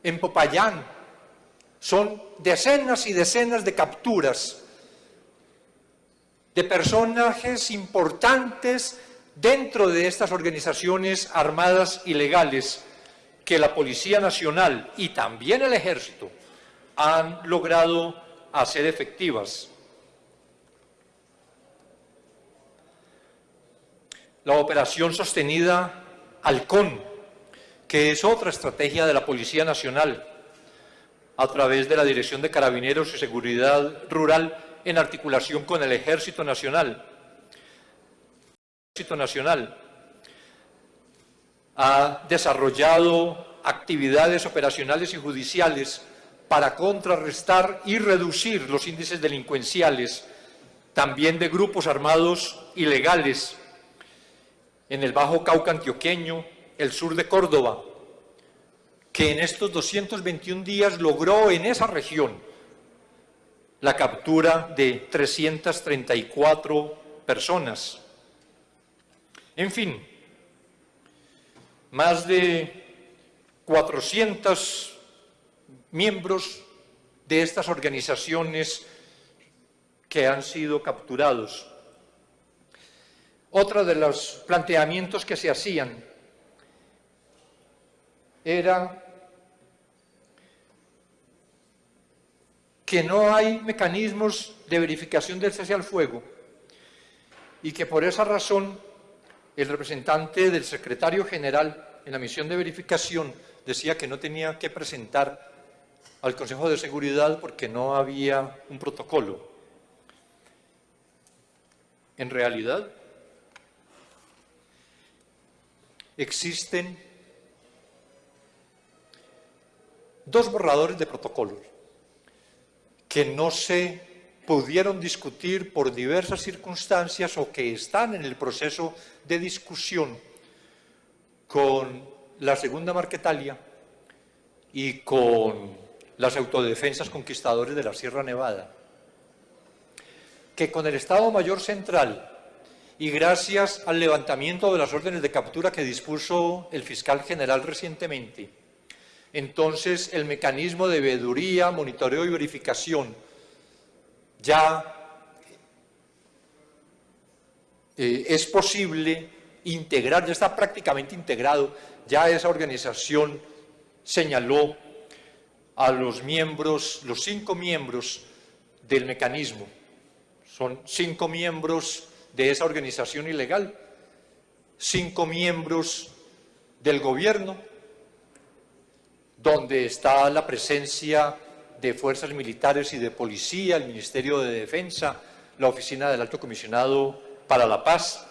en Popayán. Son decenas y decenas de capturas de personajes importantes dentro de estas organizaciones armadas ilegales que la Policía Nacional y también el Ejército han logrado hacer efectivas. la operación sostenida Halcón, que es otra estrategia de la Policía Nacional, a través de la Dirección de Carabineros y Seguridad Rural en articulación con el Ejército Nacional. El Ejército Nacional ha desarrollado actividades operacionales y judiciales para contrarrestar y reducir los índices delincuenciales, también de grupos armados ilegales en el Bajo Cauca antioqueño, el sur de Córdoba, que en estos 221 días logró en esa región la captura de 334 personas. En fin, más de 400 miembros de estas organizaciones que han sido capturados. Otro de los planteamientos que se hacían era que no hay mecanismos de verificación del cese al fuego y que por esa razón el representante del secretario general en la misión de verificación decía que no tenía que presentar al Consejo de Seguridad porque no había un protocolo. En realidad, existen dos borradores de protocolos que no se pudieron discutir por diversas circunstancias o que están en el proceso de discusión con la segunda Marquetalia y con las autodefensas conquistadores de la Sierra Nevada, que con el Estado Mayor Central y gracias al levantamiento de las órdenes de captura que dispuso el fiscal general recientemente, entonces el mecanismo de veeduría, monitoreo y verificación ya eh, es posible integrar, ya está prácticamente integrado, ya esa organización señaló a los miembros, los cinco miembros del mecanismo. Son cinco miembros de esa organización ilegal, cinco miembros del gobierno, donde está la presencia de fuerzas militares y de policía, el Ministerio de Defensa, la Oficina del Alto Comisionado para la Paz.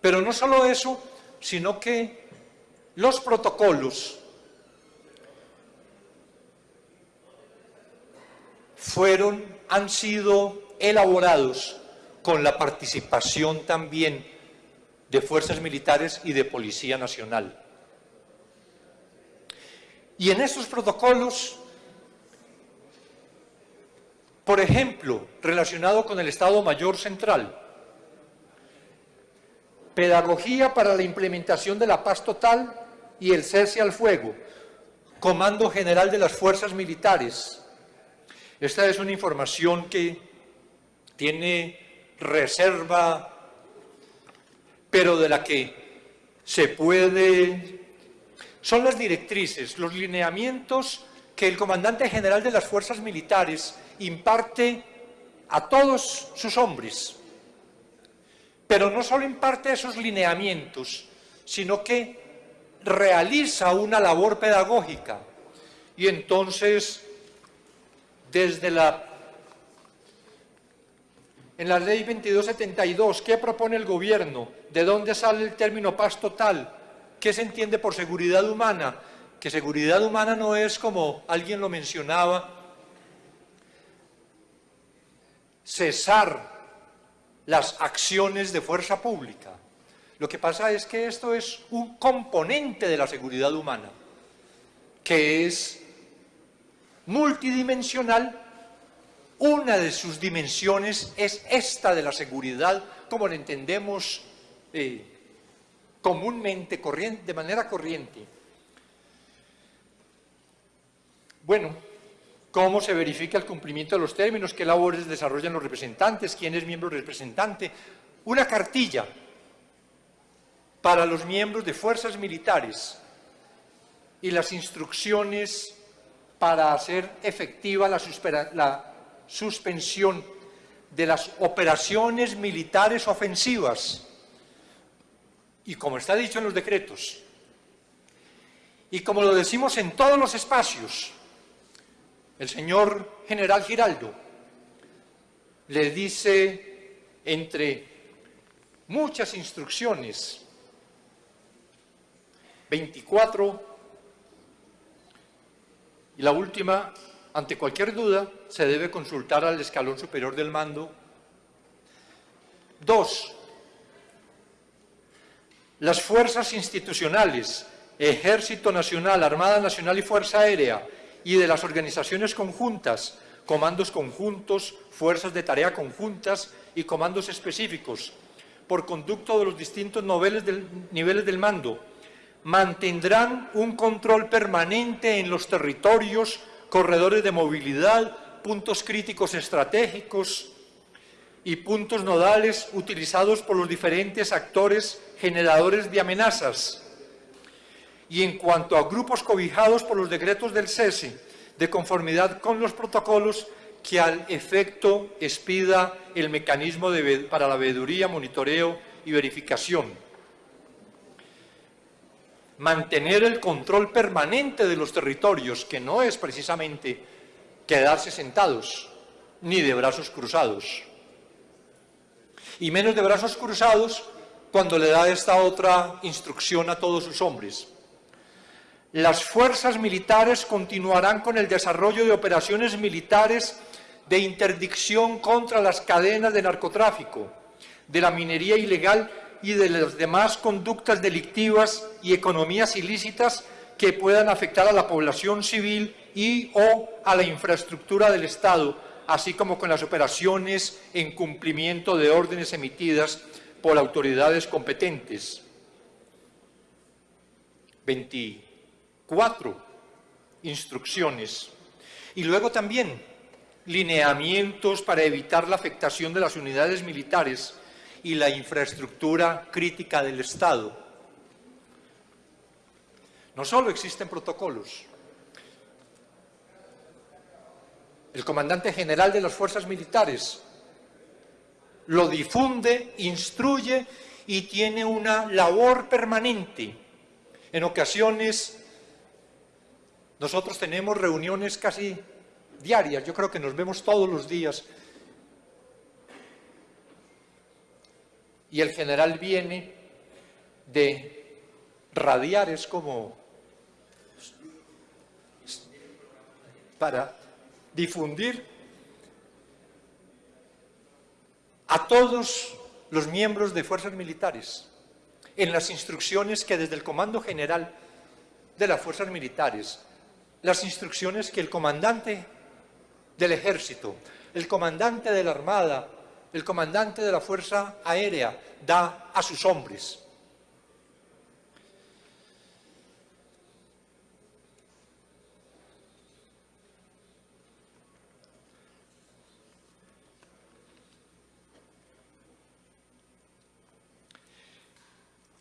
Pero no solo eso, sino que los protocolos fueron, han sido elaborados con la participación también de fuerzas militares y de Policía Nacional. Y en estos protocolos, por ejemplo, relacionado con el Estado Mayor Central, pedagogía para la implementación de la paz total y el cese al fuego, Comando General de las Fuerzas Militares. Esta es una información que tiene reserva, pero de la que se puede son las directrices, los lineamientos que el comandante general de las fuerzas militares imparte a todos sus hombres. Pero no solo imparte esos lineamientos, sino que realiza una labor pedagógica. Y entonces, desde la... En la ley 2272, ¿qué propone el gobierno? ¿De dónde sale el término paz total? ¿Qué se entiende por seguridad humana? Que seguridad humana no es como alguien lo mencionaba, cesar las acciones de fuerza pública. Lo que pasa es que esto es un componente de la seguridad humana, que es multidimensional. Una de sus dimensiones es esta de la seguridad, como la entendemos eh, comúnmente, de manera corriente. Bueno, ¿cómo se verifica el cumplimiento de los términos? ¿Qué labores desarrollan los representantes? ¿Quién es miembro representante? Una cartilla para los miembros de fuerzas militares y las instrucciones para hacer efectiva la, suspensión de las operaciones militares ofensivas. Y como está dicho en los decretos, y como lo decimos en todos los espacios, el señor general Giraldo le dice entre muchas instrucciones, 24, y la última, ante cualquier duda, se debe consultar al escalón superior del mando. Dos, las fuerzas institucionales, Ejército Nacional, Armada Nacional y Fuerza Aérea, y de las organizaciones conjuntas, comandos conjuntos, fuerzas de tarea conjuntas y comandos específicos, por conducto de los distintos niveles del, niveles del mando, mantendrán un control permanente en los territorios, corredores de movilidad, puntos críticos estratégicos, y puntos nodales utilizados por los diferentes actores generadores de amenazas. Y en cuanto a grupos cobijados por los decretos del cese, de conformidad con los protocolos que al efecto expida el mecanismo para la veeduría, monitoreo y verificación. Mantener el control permanente de los territorios, que no es precisamente quedarse sentados, ni de brazos cruzados. Y menos de brazos cruzados cuando le da esta otra instrucción a todos sus hombres. Las fuerzas militares continuarán con el desarrollo de operaciones militares de interdicción contra las cadenas de narcotráfico, de la minería ilegal y de las demás conductas delictivas y economías ilícitas que puedan afectar a la población civil y o a la infraestructura del Estado, así como con las operaciones en cumplimiento de órdenes emitidas por autoridades competentes. 24 instrucciones. Y luego también lineamientos para evitar la afectación de las unidades militares y la infraestructura crítica del Estado. No solo existen protocolos. El comandante general de las fuerzas militares lo difunde, instruye y tiene una labor permanente. En ocasiones nosotros tenemos reuniones casi diarias, yo creo que nos vemos todos los días. Y el general viene de radiar, es como para difundir a todos los miembros de fuerzas militares en las instrucciones que desde el Comando General de las Fuerzas Militares, las instrucciones que el comandante del Ejército, el comandante de la Armada, el comandante de la Fuerza Aérea da a sus hombres.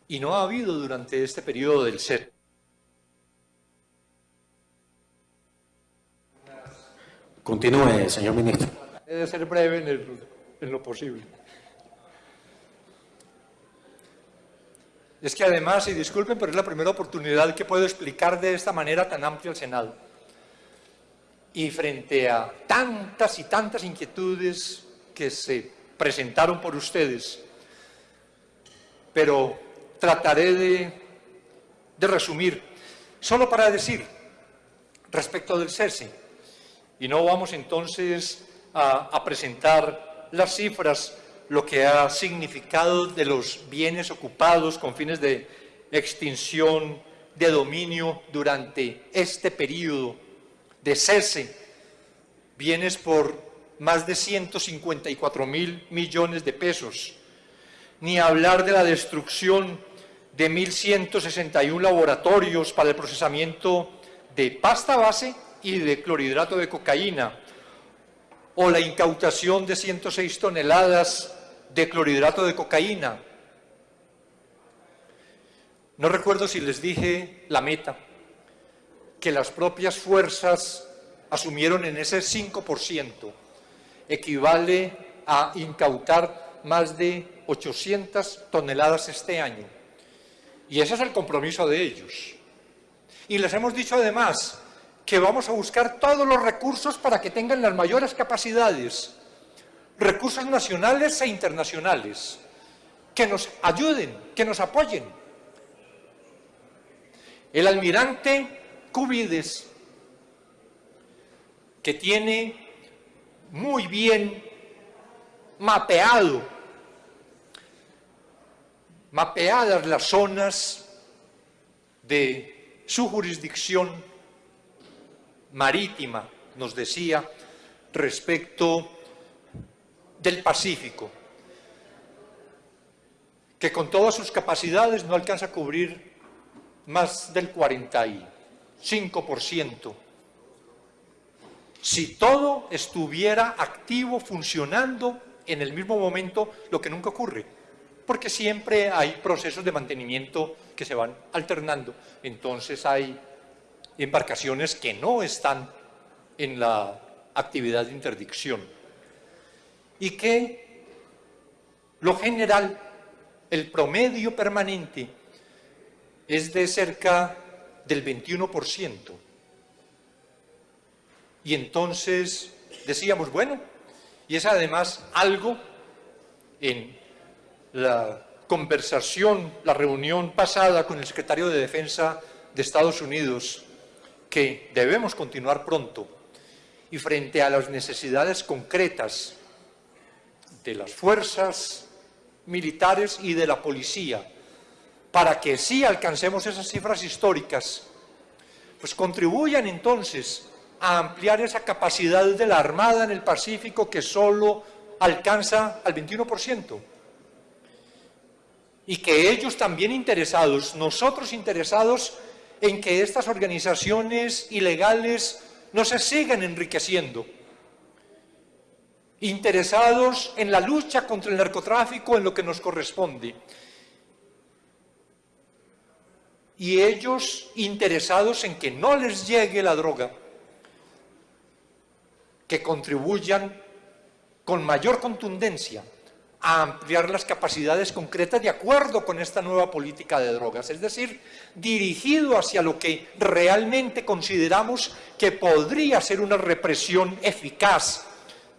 y no ha habido durante este periodo del ser. Continúe, señor ministro. Debe ser breve en, lo posible. Es que además, y disculpen, pero es la primera oportunidad que puedo explicar de esta manera tan amplia al Senado. Y frente a tantas y tantas inquietudes que se presentaron por ustedes, pero trataré de, resumir, solo para decir, respecto del CERSI, y no vamos entonces a presentar las cifras, lo que ha significado de los bienes ocupados con fines de extinción, de dominio durante este periodo de cese, bienes por más de 154 mil millones de pesos, ni hablar de la destrucción de 1.161 laboratorios para el procesamiento de pasta base y de clorhidrato de cocaína, o la incautación de 106 toneladas de clorhidrato de cocaína. No recuerdo si les dije la meta, que las propias fuerzas asumieron en ese 5%, equivale a incautar más de 800 toneladas este año. Y ese es el compromiso de ellos. Y les hemos dicho además que vamos a buscar todos los recursos para que tengan las mayores capacidades, recursos nacionales e internacionales, que nos ayuden, que nos apoyen. El almirante Cubides, que tiene muy bien mapeado mapeadas las zonas de su jurisdicción marítima, nos decía, respecto del Pacífico, que con todas sus capacidades no alcanza a cubrir más del 45%. Si todo estuviera activo, funcionando en el mismo momento, lo que nunca ocurre porque siempre hay procesos de mantenimiento que se van alternando. Entonces hay embarcaciones que no están en la actividad de interdicción y que lo general el promedio permanente es de cerca del 21%. Y entonces decíamos, bueno, y es además algo en la conversación, la reunión pasada con el secretario de Defensa de Estados Unidos, que debemos continuar pronto, y frente a las necesidades concretas de las fuerzas militares y de la policía, para que sí alcancemos esas cifras históricas, pues contribuyan entonces a ampliar esa capacidad de la Armada en el Pacífico que solo alcanza al 21%. Y que ellos también interesados, nosotros interesados en que estas organizaciones ilegales no se sigan enriqueciendo, interesados en la lucha contra el narcotráfico en lo que nos corresponde, y ellos interesados en que no les llegue la droga, que contribuyan con mayor contundencia a ampliar las capacidades concretas de acuerdo con esta nueva política de drogas, es decir, dirigido hacia lo que realmente consideramos que podría ser una represión eficaz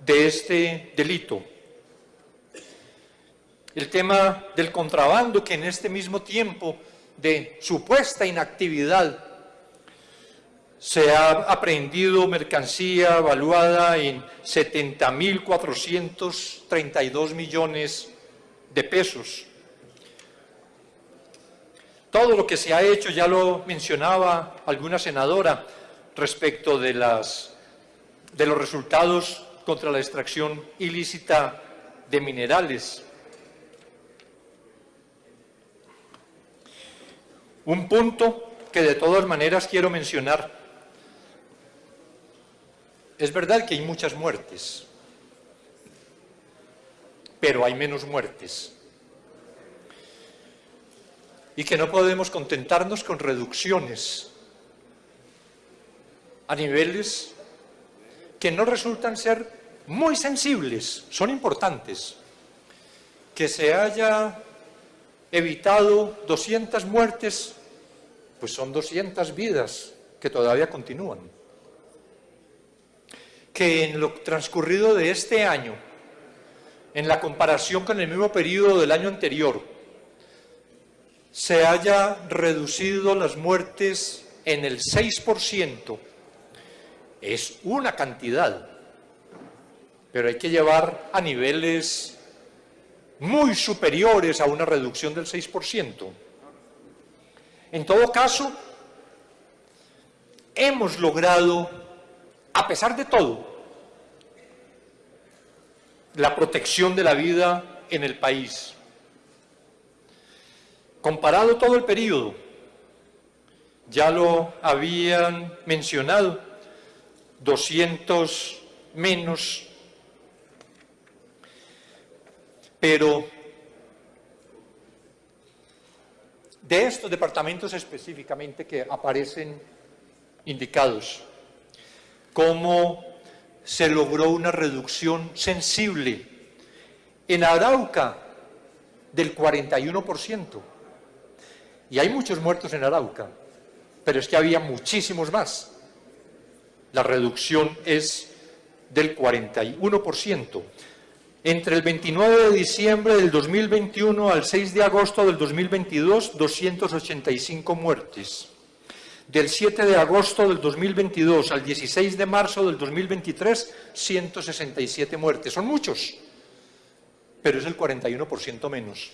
de este delito. El tema del contrabando, que en este mismo tiempo de supuesta inactividad se ha aprehendido mercancía evaluada en 70.432 millones de pesos. Todo lo que se ha hecho, ya lo mencionaba alguna senadora, respecto de, las, de los resultados contra la extracción ilícita de minerales. Un punto que de todas maneras quiero mencionar. Es verdad que hay muchas muertes, pero hay menos muertes. Y que no podemos contentarnos con reducciones a niveles que no resultan ser muy sensibles, son importantes. Que se haya evitado 200 muertes pues son 200 vidas que todavía continúan. Que en lo transcurrido de este año, en la comparación con el mismo periodo del año anterior, se haya reducido las muertes en el 6%, es una cantidad, pero hay que llevar a niveles muy superiores a una reducción del 6%. En todo caso, hemos logrado, a pesar de todo, la protección de la vida en el país. Comparado todo el periodo, ya lo habían mencionado, 200 menos, pero de estos departamentos específicamente que aparecen indicados, cómo se logró una reducción sensible en Arauca del 41%. Y hay muchos muertos en Arauca, pero es que había muchísimos más. La reducción es del 41%. Entre el 29 de diciembre del 2021 al 6 de agosto del 2022, 285 muertes. Del 7 de agosto del 2022 al 16 de marzo del 2023, 167 muertes. Son muchos, pero es el 41% menos.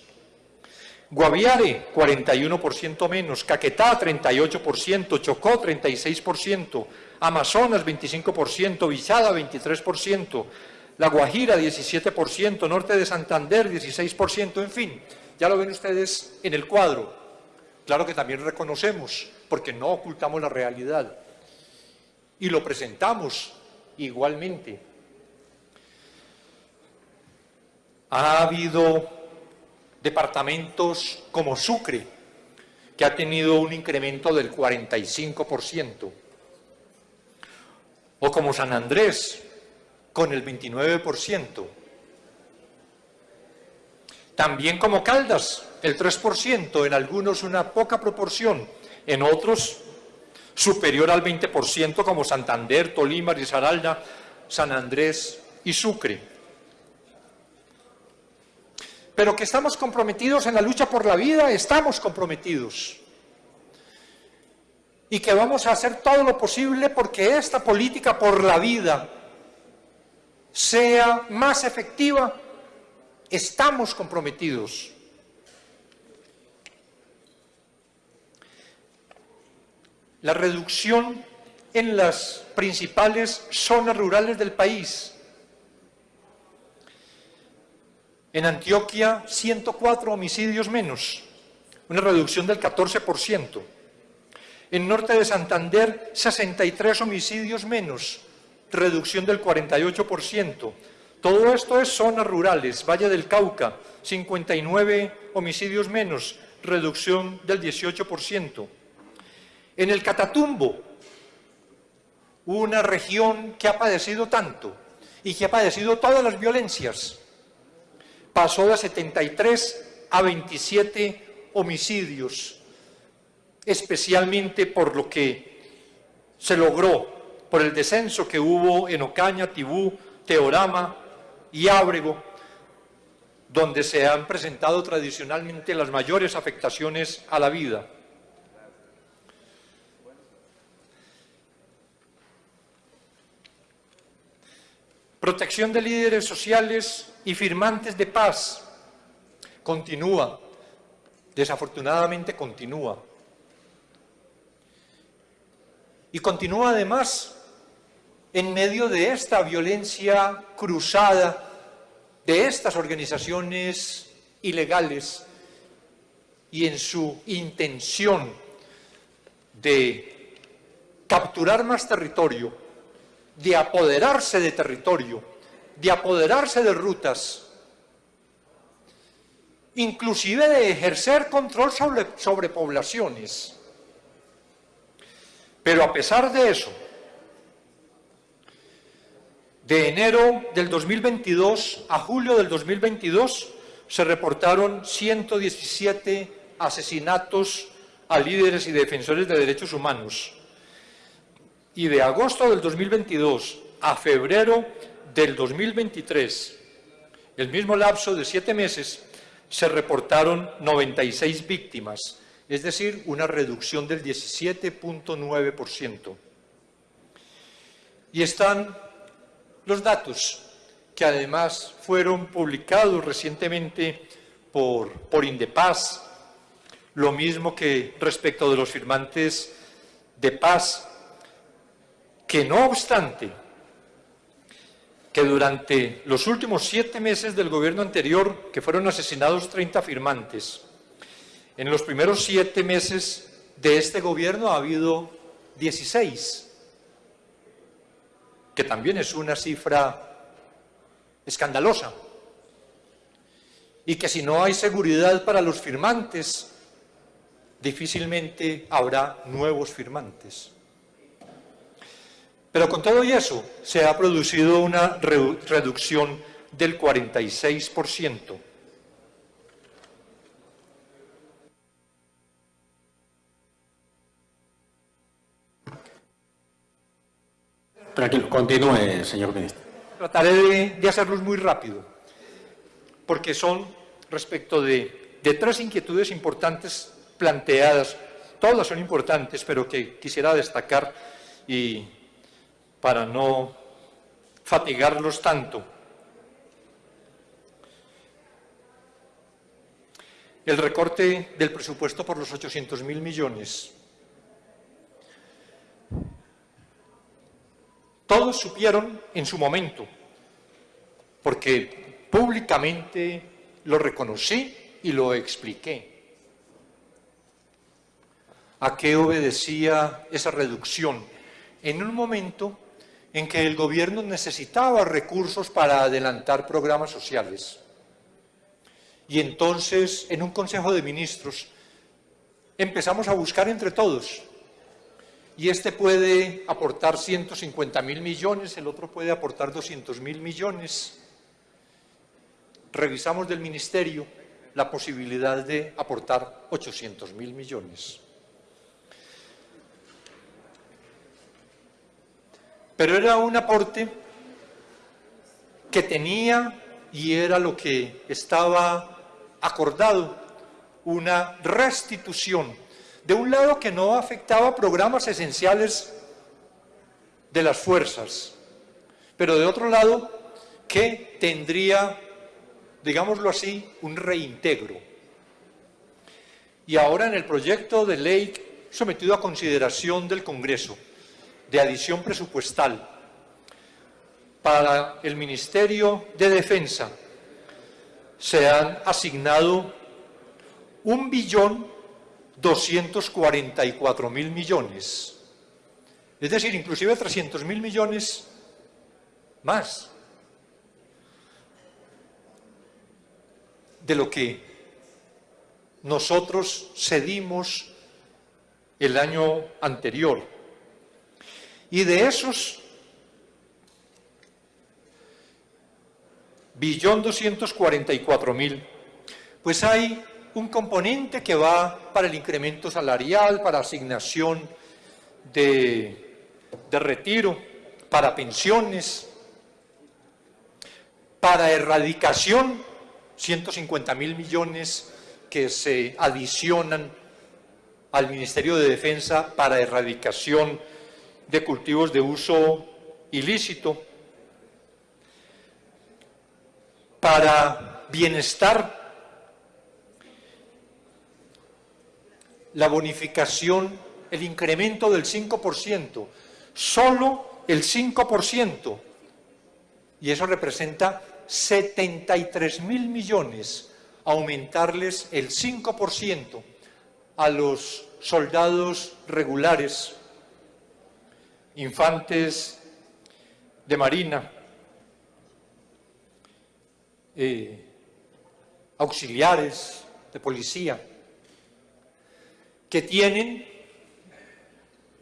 Guaviare, 41% menos. Caquetá, 38%. Chocó, 36%. Amazonas, 25%. Villada, 23%. La Guajira 17%, Norte de Santander 16%, en fin, ya lo ven ustedes en el cuadro. Claro que también reconocemos, porque no ocultamos la realidad. Y lo presentamos igualmente. Ha habido departamentos como Sucre, que ha tenido un incremento del 45%, o como San Andrés, con el 29%. También como Caldas, el 3%, en algunos una poca proporción, en otros superior al 20% como Santander, Tolima, Risaralda, San Andrés y Sucre. Pero que estamos comprometidos en la lucha por la vida, estamos comprometidos. Y que vamos a hacer todo lo posible porque esta política por la vida sea más efectiva, estamos comprometidos. La reducción en las principales zonas rurales del país. En Antioquia, 104 homicidios menos, una reducción del 14%. En norte de Santander, 63 homicidios menos, reducción del 48%. Todo esto es zonas rurales. Valle del Cauca, 59 homicidios menos, reducción del 18%. En el Catatumbo, una región que ha padecido tanto y que ha padecido todas las violencias, pasó de 73 a 27 homicidios, especialmente por lo que se logró, por el descenso que hubo en Ocaña, Tibú, Teorama y Ábrego, donde se han presentado tradicionalmente las mayores afectaciones a la vida. Protección de líderes sociales y firmantes de paz. Continúa. Desafortunadamente continúa. Y continúa además en medio de esta violencia cruzada de estas organizaciones ilegales y en su intención de capturar más territorio de apoderarse de territorio, de apoderarse de rutas, inclusive de ejercer control sobre, poblaciones. Pero a pesar de eso, de enero del 2022 a julio del 2022 se reportaron 117 asesinatos a líderes y defensores de derechos humanos y de agosto del 2022 a febrero del 2023, el mismo lapso de siete meses, se reportaron 96 víctimas, es decir, una reducción del 17.9%. Y están los datos que además fueron publicados recientemente por, por Indepaz, lo mismo que respecto de los firmantes de paz que no obstante que durante los últimos siete meses del gobierno anterior, que fueron asesinados 30 firmantes, en los primeros siete meses de este gobierno ha habido 16, que también es una cifra escandalosa, y que si no hay seguridad para los firmantes, difícilmente habrá nuevos firmantes. Pero con todo y eso, se ha producido una reducción del 46%. Tranquilo, continúe, señor ministro. Trataré de, de hacerlos muy rápido, porque son respecto de, de tres inquietudes importantes planteadas, todas son importantes, pero que quisiera destacar y para no fatigarlos tanto. El recorte del presupuesto por los 800 mil millones. Todos supieron en su momento, porque públicamente lo reconocí y lo expliqué. ¿A qué obedecía esa reducción? En un momento en que el gobierno necesitaba recursos para adelantar programas sociales. Y entonces, en un Consejo de Ministros, empezamos a buscar entre todos. Y este puede aportar 150 mil millones, el otro puede aportar 200 mil millones. Revisamos del Ministerio la posibilidad de aportar 800 mil millones. Pero era un aporte que tenía y era lo que estaba acordado, una restitución, de un lado que no afectaba programas esenciales de las fuerzas, pero de otro lado que tendría, digámoslo así, un reintegro. Y ahora en el proyecto de ley sometido a consideración del Congreso, de adición presupuestal para el Ministerio de Defensa se han asignado un billón 244 mil millones. Es decir, inclusive 300 mil millones más de lo que nosotros cedimos el año anterior. Y de esos billón 244 mil, pues hay un componente que va para el incremento salarial, para asignación de, de retiro, para pensiones, para erradicación, 150 mil millones que se adicionan al Ministerio de Defensa para erradicación de cultivos de uso ilícito, para bienestar, la bonificación, el incremento del 5%, solo el 5%, y eso representa 73 mil millones, aumentarles el 5% a los soldados regulares infantes de marina, eh, auxiliares de policía, que tienen,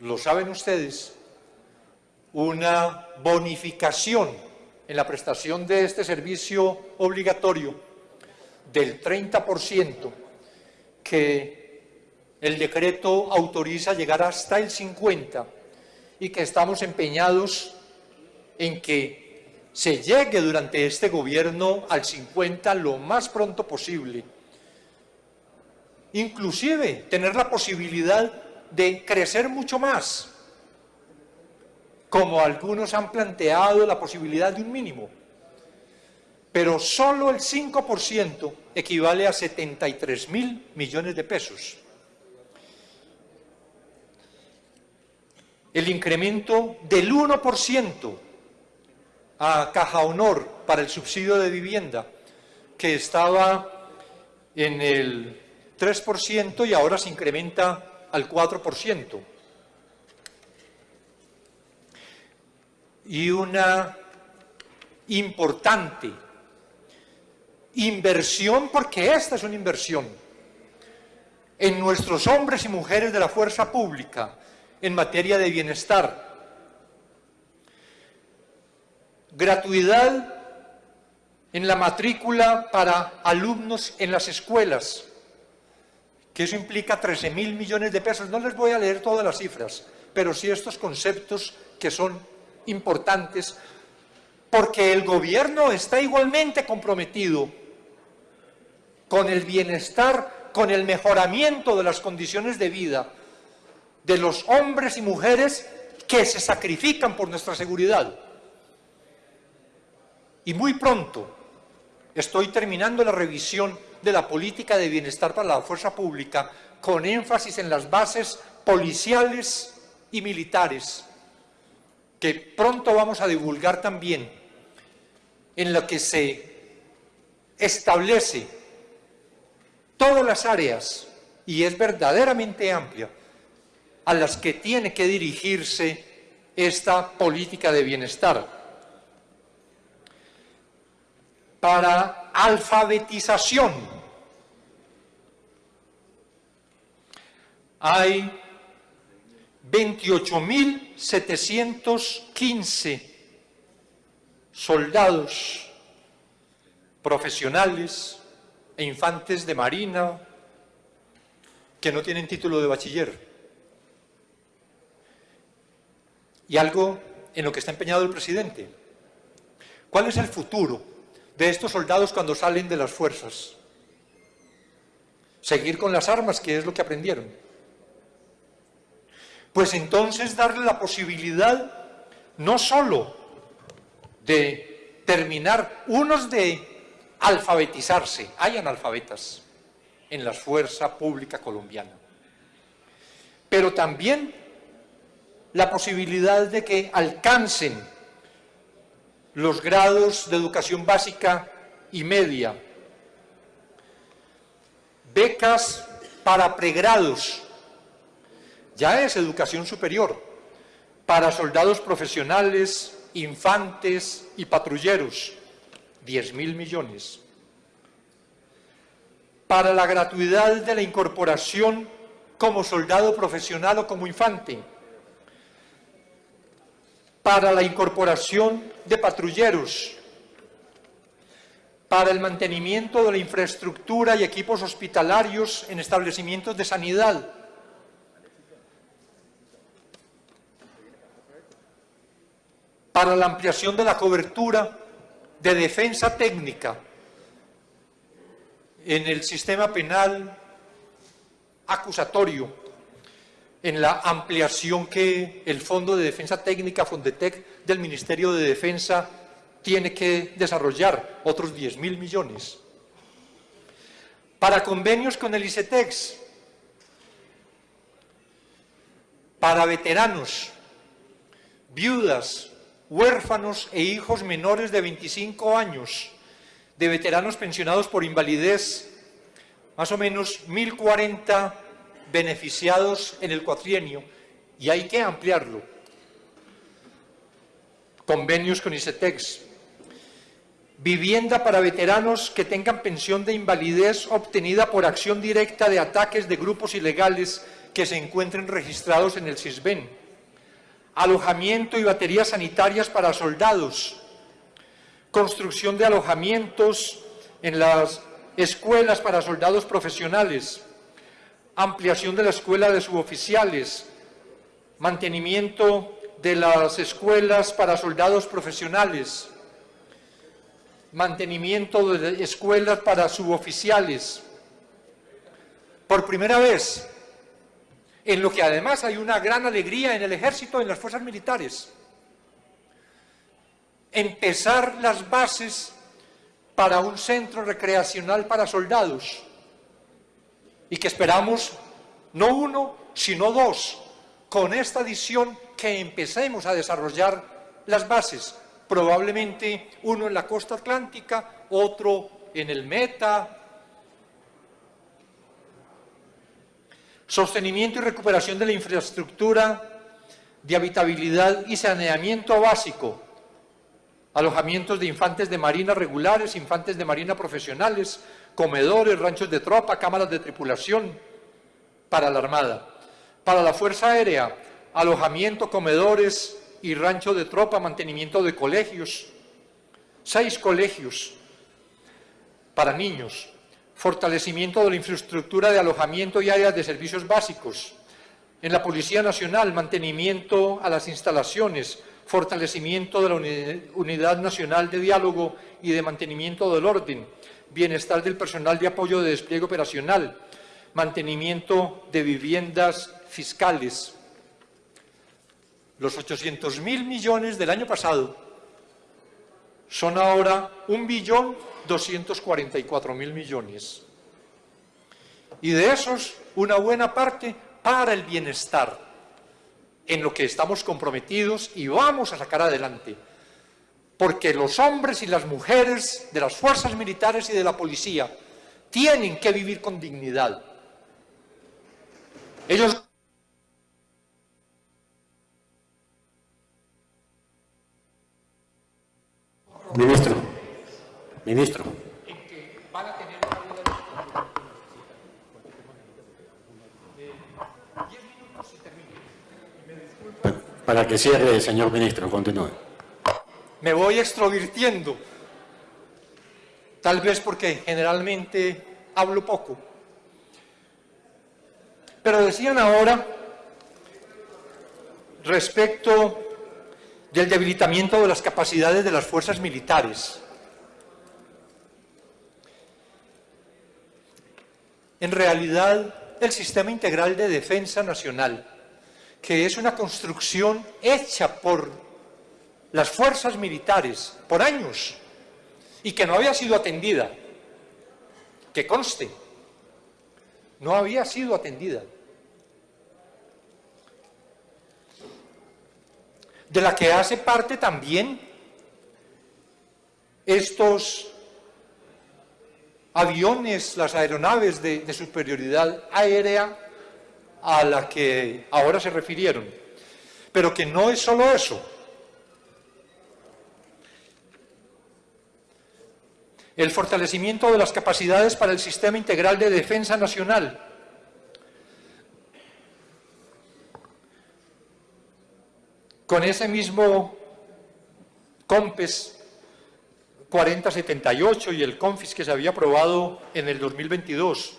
lo saben ustedes, una bonificación en la prestación de este servicio obligatorio del 30% que el decreto autoriza llegar hasta el 50% y que estamos empeñados en que se llegue durante este gobierno al 50 lo más pronto posible. Inclusive tener la posibilidad de crecer mucho más, como algunos han planteado la posibilidad de un mínimo. Pero solo el 5% equivale a 73 mil millones de pesos. El incremento del 1% a Caja Honor para el subsidio de vivienda, que estaba en el 3% y ahora se incrementa al 4%. Y una importante inversión, porque esta es una inversión, en nuestros hombres y mujeres de la fuerza pública, en materia de bienestar. Gratuidad en la matrícula para alumnos en las escuelas, que eso implica 13 mil millones de pesos. No les voy a leer todas las cifras, pero sí estos conceptos que son importantes, porque el gobierno está igualmente comprometido con el bienestar, con el mejoramiento de las condiciones de vida de los hombres y mujeres que se sacrifican por nuestra seguridad. Y muy pronto estoy terminando la revisión de la política de bienestar para la fuerza pública con énfasis en las bases policiales y militares, que pronto vamos a divulgar también, en lo que se establece todas las áreas, y es verdaderamente amplia, a las que tiene que dirigirse esta política de bienestar. Para alfabetización hay 28.715 soldados profesionales e infantes de marina que no tienen título de bachiller. Y algo en lo que está empeñado el presidente. ¿Cuál es el futuro de estos soldados cuando salen de las fuerzas? Seguir con las armas, que es lo que aprendieron. Pues entonces darle la posibilidad no solo de terminar, unos de alfabetizarse, hay analfabetas en la fuerza pública colombiana, pero también la posibilidad de que alcancen los grados de educación básica y media, becas para pregrados, ya es educación superior, para soldados profesionales, infantes y patrulleros, 10 mil millones. Para la gratuidad de la incorporación como soldado profesional o como infante. Para la incorporación de patrulleros. Para el mantenimiento de la infraestructura y equipos hospitalarios en establecimientos de sanidad para la ampliación de la cobertura de defensa técnica en el sistema penal acusatorio, en la ampliación que el Fondo de Defensa Técnica, Fondetec, del Ministerio de Defensa tiene que desarrollar, otros 10 mil millones. Para convenios con el ICETEX, para veteranos, viudas, huérfanos e hijos menores de 25 años, de veteranos pensionados por invalidez, más o menos 1.040 beneficiados en el cuatrienio, y hay que ampliarlo. Convenios con ICETEX. Vivienda para veteranos que tengan pensión de invalidez obtenida por acción directa de ataques de grupos ilegales que se encuentren registrados en el CISBEN alojamiento y baterías sanitarias para soldados, construcción de alojamientos en las escuelas para soldados profesionales, ampliación de la escuela de suboficiales, mantenimiento de las escuelas para soldados profesionales, mantenimiento de escuelas para suboficiales. Por primera vez, en lo que además hay una gran alegría en el ejército, en las fuerzas militares. Empezar las bases para un centro recreacional para soldados y que esperamos no uno, sino dos, con esta edición que empecemos a desarrollar las bases, probablemente uno en la costa atlántica, otro en el Meta, sostenimiento y recuperación de la infraestructura de habitabilidad y saneamiento básico, alojamientos de infantes de marina regulares, infantes de marina profesionales, comedores, ranchos de tropa, cámaras de tripulación para la Armada. Para la Fuerza Aérea, alojamiento, comedores y rancho de tropa, mantenimiento de colegios, seis colegios para niños, fortalecimiento de la infraestructura de alojamiento y áreas de servicios básicos. En la Policía Nacional, mantenimiento a las instalaciones, fortalecimiento de la Unidad Nacional de Diálogo y de Mantenimiento del Orden, bienestar del personal de apoyo de despliegue operacional, mantenimiento de viviendas fiscales. Los 800.000 millones del año pasado son ahora un billón 244 mil millones. Y de esos, una buena parte para el bienestar, en lo que estamos comprometidos y vamos a sacar adelante. Porque los hombres y las mujeres de las fuerzas militares y de la policía tienen que vivir con dignidad. Ellos Ministro. Ministro. Para que cierre, señor ministro, continúe. Me voy extrovirtiendo. tal vez porque generalmente hablo poco. Pero decían ahora respecto del debilitamiento de las capacidades de las fuerzas militares. En realidad, el Sistema Integral de Defensa Nacional, que es una construcción hecha por las fuerzas militares por años y que no había sido atendida, que conste, no había sido atendida. de la que hace parte también estos aviones, las aeronaves de, superioridad aérea a la que ahora se refirieron. Pero que no es solo eso. El fortalecimiento de las capacidades para el sistema integral de defensa nacional, con ese mismo COMPES 4078 y el CONFIS que se había aprobado en el 2022.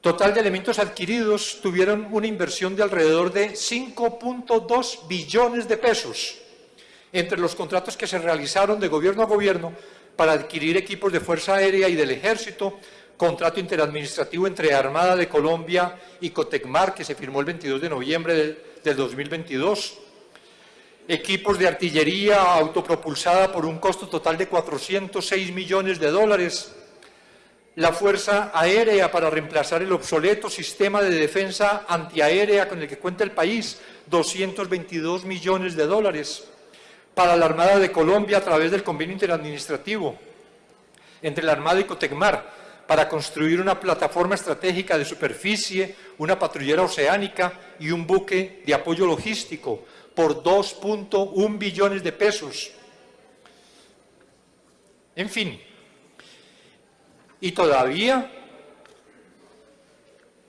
Total de elementos adquiridos tuvieron una inversión de alrededor de 5.2 billones de pesos entre los contratos que se realizaron de gobierno a gobierno para adquirir equipos de Fuerza Aérea y del Ejército, contrato interadministrativo entre Armada de Colombia y Cotecmar, que se firmó el 22 de noviembre del, 2022. Equipos de artillería autopropulsada por un costo total de 406 millones de dólares. La Fuerza Aérea para reemplazar el obsoleto sistema de defensa antiaérea con el que cuenta el país, 222 millones de dólares. Para la Armada de Colombia a través del convenio interadministrativo entre la Armada y Cotecmar, para construir una plataforma estratégica de superficie, una patrullera oceánica y un buque de apoyo logístico por 2.1 billones de pesos. En fin, y todavía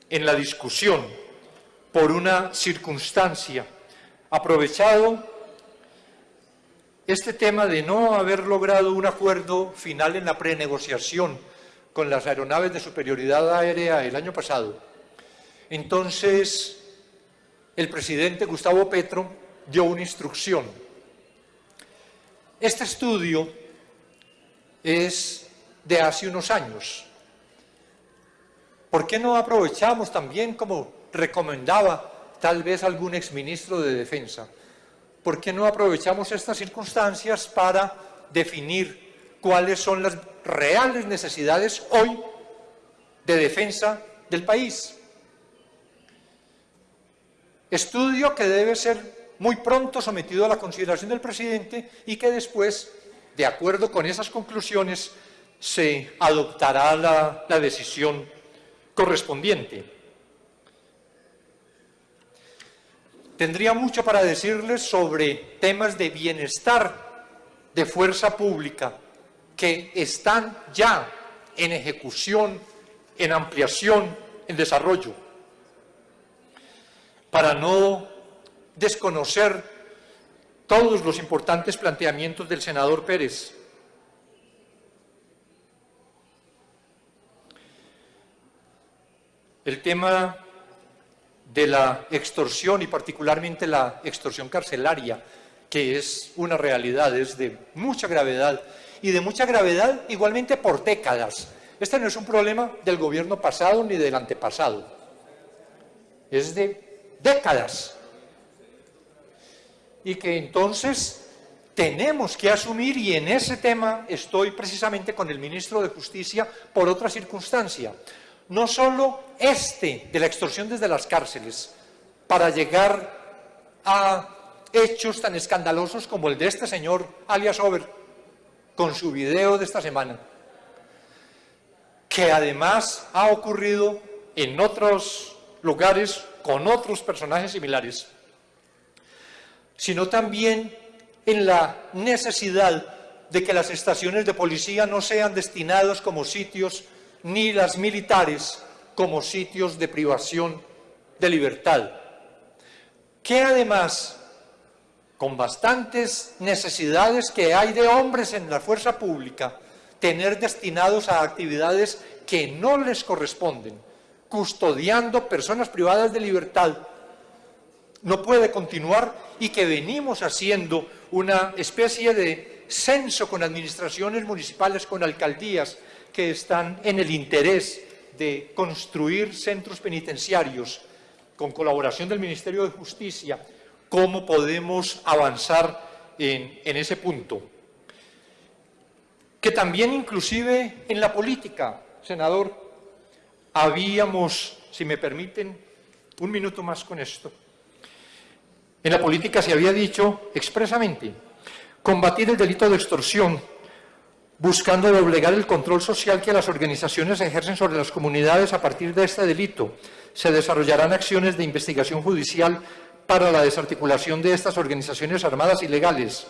en la discusión por una circunstancia, aprovechado este tema de no haber logrado un acuerdo final en la prenegociación con las aeronaves de superioridad aérea el año pasado. Entonces, el presidente Gustavo Petro dio una instrucción. Este estudio es de hace unos años. ¿Por qué no aprovechamos también, como recomendaba tal vez algún exministro de Defensa, por qué no aprovechamos estas circunstancias para definir cuáles son las reales necesidades hoy de defensa del país. Estudio que debe ser muy pronto sometido a la consideración del presidente y que después, de acuerdo con esas conclusiones, se adoptará la, la decisión correspondiente. Tendría mucho para decirles sobre temas de bienestar de fuerza pública, que están ya en ejecución, en ampliación, en desarrollo, para no desconocer todos los importantes planteamientos del senador Pérez. El tema de la extorsión y particularmente la extorsión carcelaria, que es una realidad, es de mucha gravedad y de mucha gravedad igualmente por décadas. Este no es un problema del gobierno pasado ni del antepasado, es de décadas. Y que entonces tenemos que asumir, y en ese tema estoy precisamente con el ministro de Justicia por otra circunstancia, no solo este de la extorsión desde las cárceles, para llegar a hechos tan escandalosos como el de este señor, alias Over, con su video de esta semana, que además ha ocurrido en otros lugares con otros personajes similares, sino también en la necesidad de que las estaciones de policía no sean destinados como sitios, ni las militares como sitios de privación de libertad, que además con bastantes necesidades que hay de hombres en la fuerza pública, tener destinados a actividades que no les corresponden, custodiando personas privadas de libertad, no puede continuar y que venimos haciendo una especie de censo con administraciones municipales, con alcaldías que están en el interés de construir centros penitenciarios con colaboración del Ministerio de Justicia, cómo podemos avanzar en, en ese punto. Que también inclusive en la política, senador, habíamos, si me permiten, un minuto más con esto, en la política se había dicho expresamente combatir el delito de extorsión, buscando doblegar el control social que las organizaciones ejercen sobre las comunidades a partir de este delito. Se desarrollarán acciones de investigación judicial para la desarticulación de estas organizaciones armadas ilegales.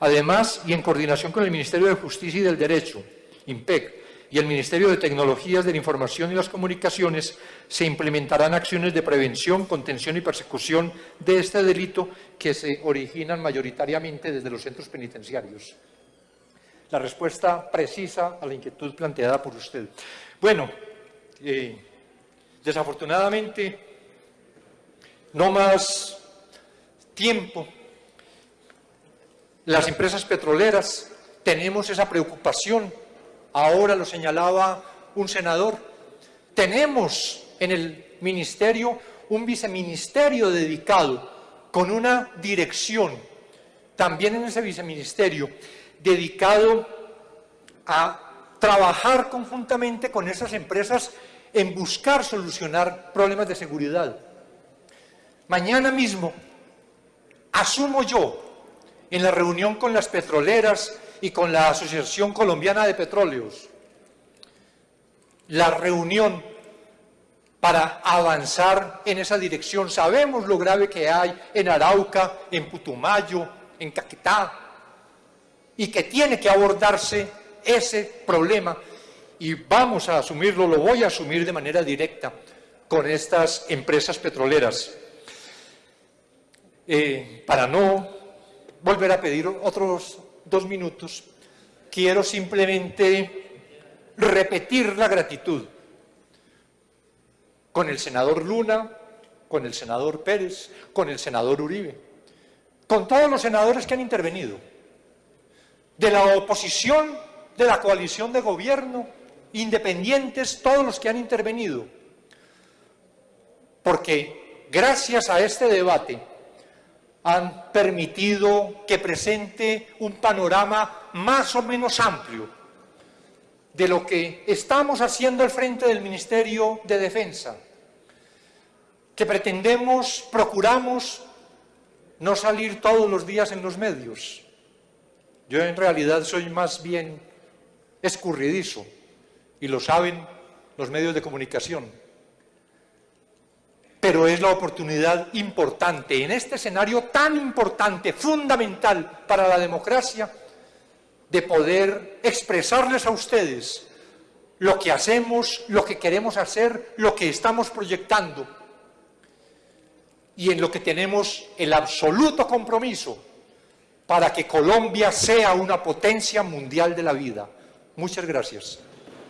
Además, y en coordinación con el Ministerio de Justicia y del Derecho, IMPEC, y el Ministerio de Tecnologías de la Información y las Comunicaciones se implementarán acciones de prevención, contención y persecución de este delito que se originan mayoritariamente desde los centros penitenciarios. La respuesta precisa a la inquietud planteada por usted. Bueno, eh, desafortunadamente, no más tiempo. Las empresas petroleras tenemos esa preocupación ahora lo señalaba un senador, tenemos en el ministerio un viceministerio dedicado con una dirección, también en ese viceministerio, dedicado a trabajar conjuntamente con esas empresas en buscar solucionar problemas de seguridad. Mañana mismo asumo yo en la reunión con las petroleras y con la Asociación Colombiana de Petróleos la reunión para avanzar en esa dirección. Sabemos lo grave que hay en Arauca, en Putumayo, en Caquetá, y que tiene que abordarse ese problema y vamos a asumirlo, lo voy a asumir de manera directa con estas empresas petroleras. Eh, para no volver a pedir otros dos minutos, quiero simplemente repetir la gratitud con el senador Luna, con el senador Pérez, con el senador Uribe, con todos los senadores que han intervenido, de la oposición, de la coalición de gobierno, independientes, todos los que han intervenido, porque gracias a este debate han permitido que presente un panorama más o menos amplio de lo que estamos haciendo al frente del Ministerio de Defensa, que pretendemos, procuramos no salir todos los días en los medios. Yo en realidad soy más bien escurridizo y lo saben los medios de comunicación. Pero es la oportunidad importante, en este escenario tan importante, fundamental para la democracia, de poder expresarles a ustedes lo que hacemos, lo que queremos hacer, lo que estamos proyectando. Y en lo que tenemos el absoluto compromiso para que Colombia sea una potencia mundial de la vida. Muchas gracias.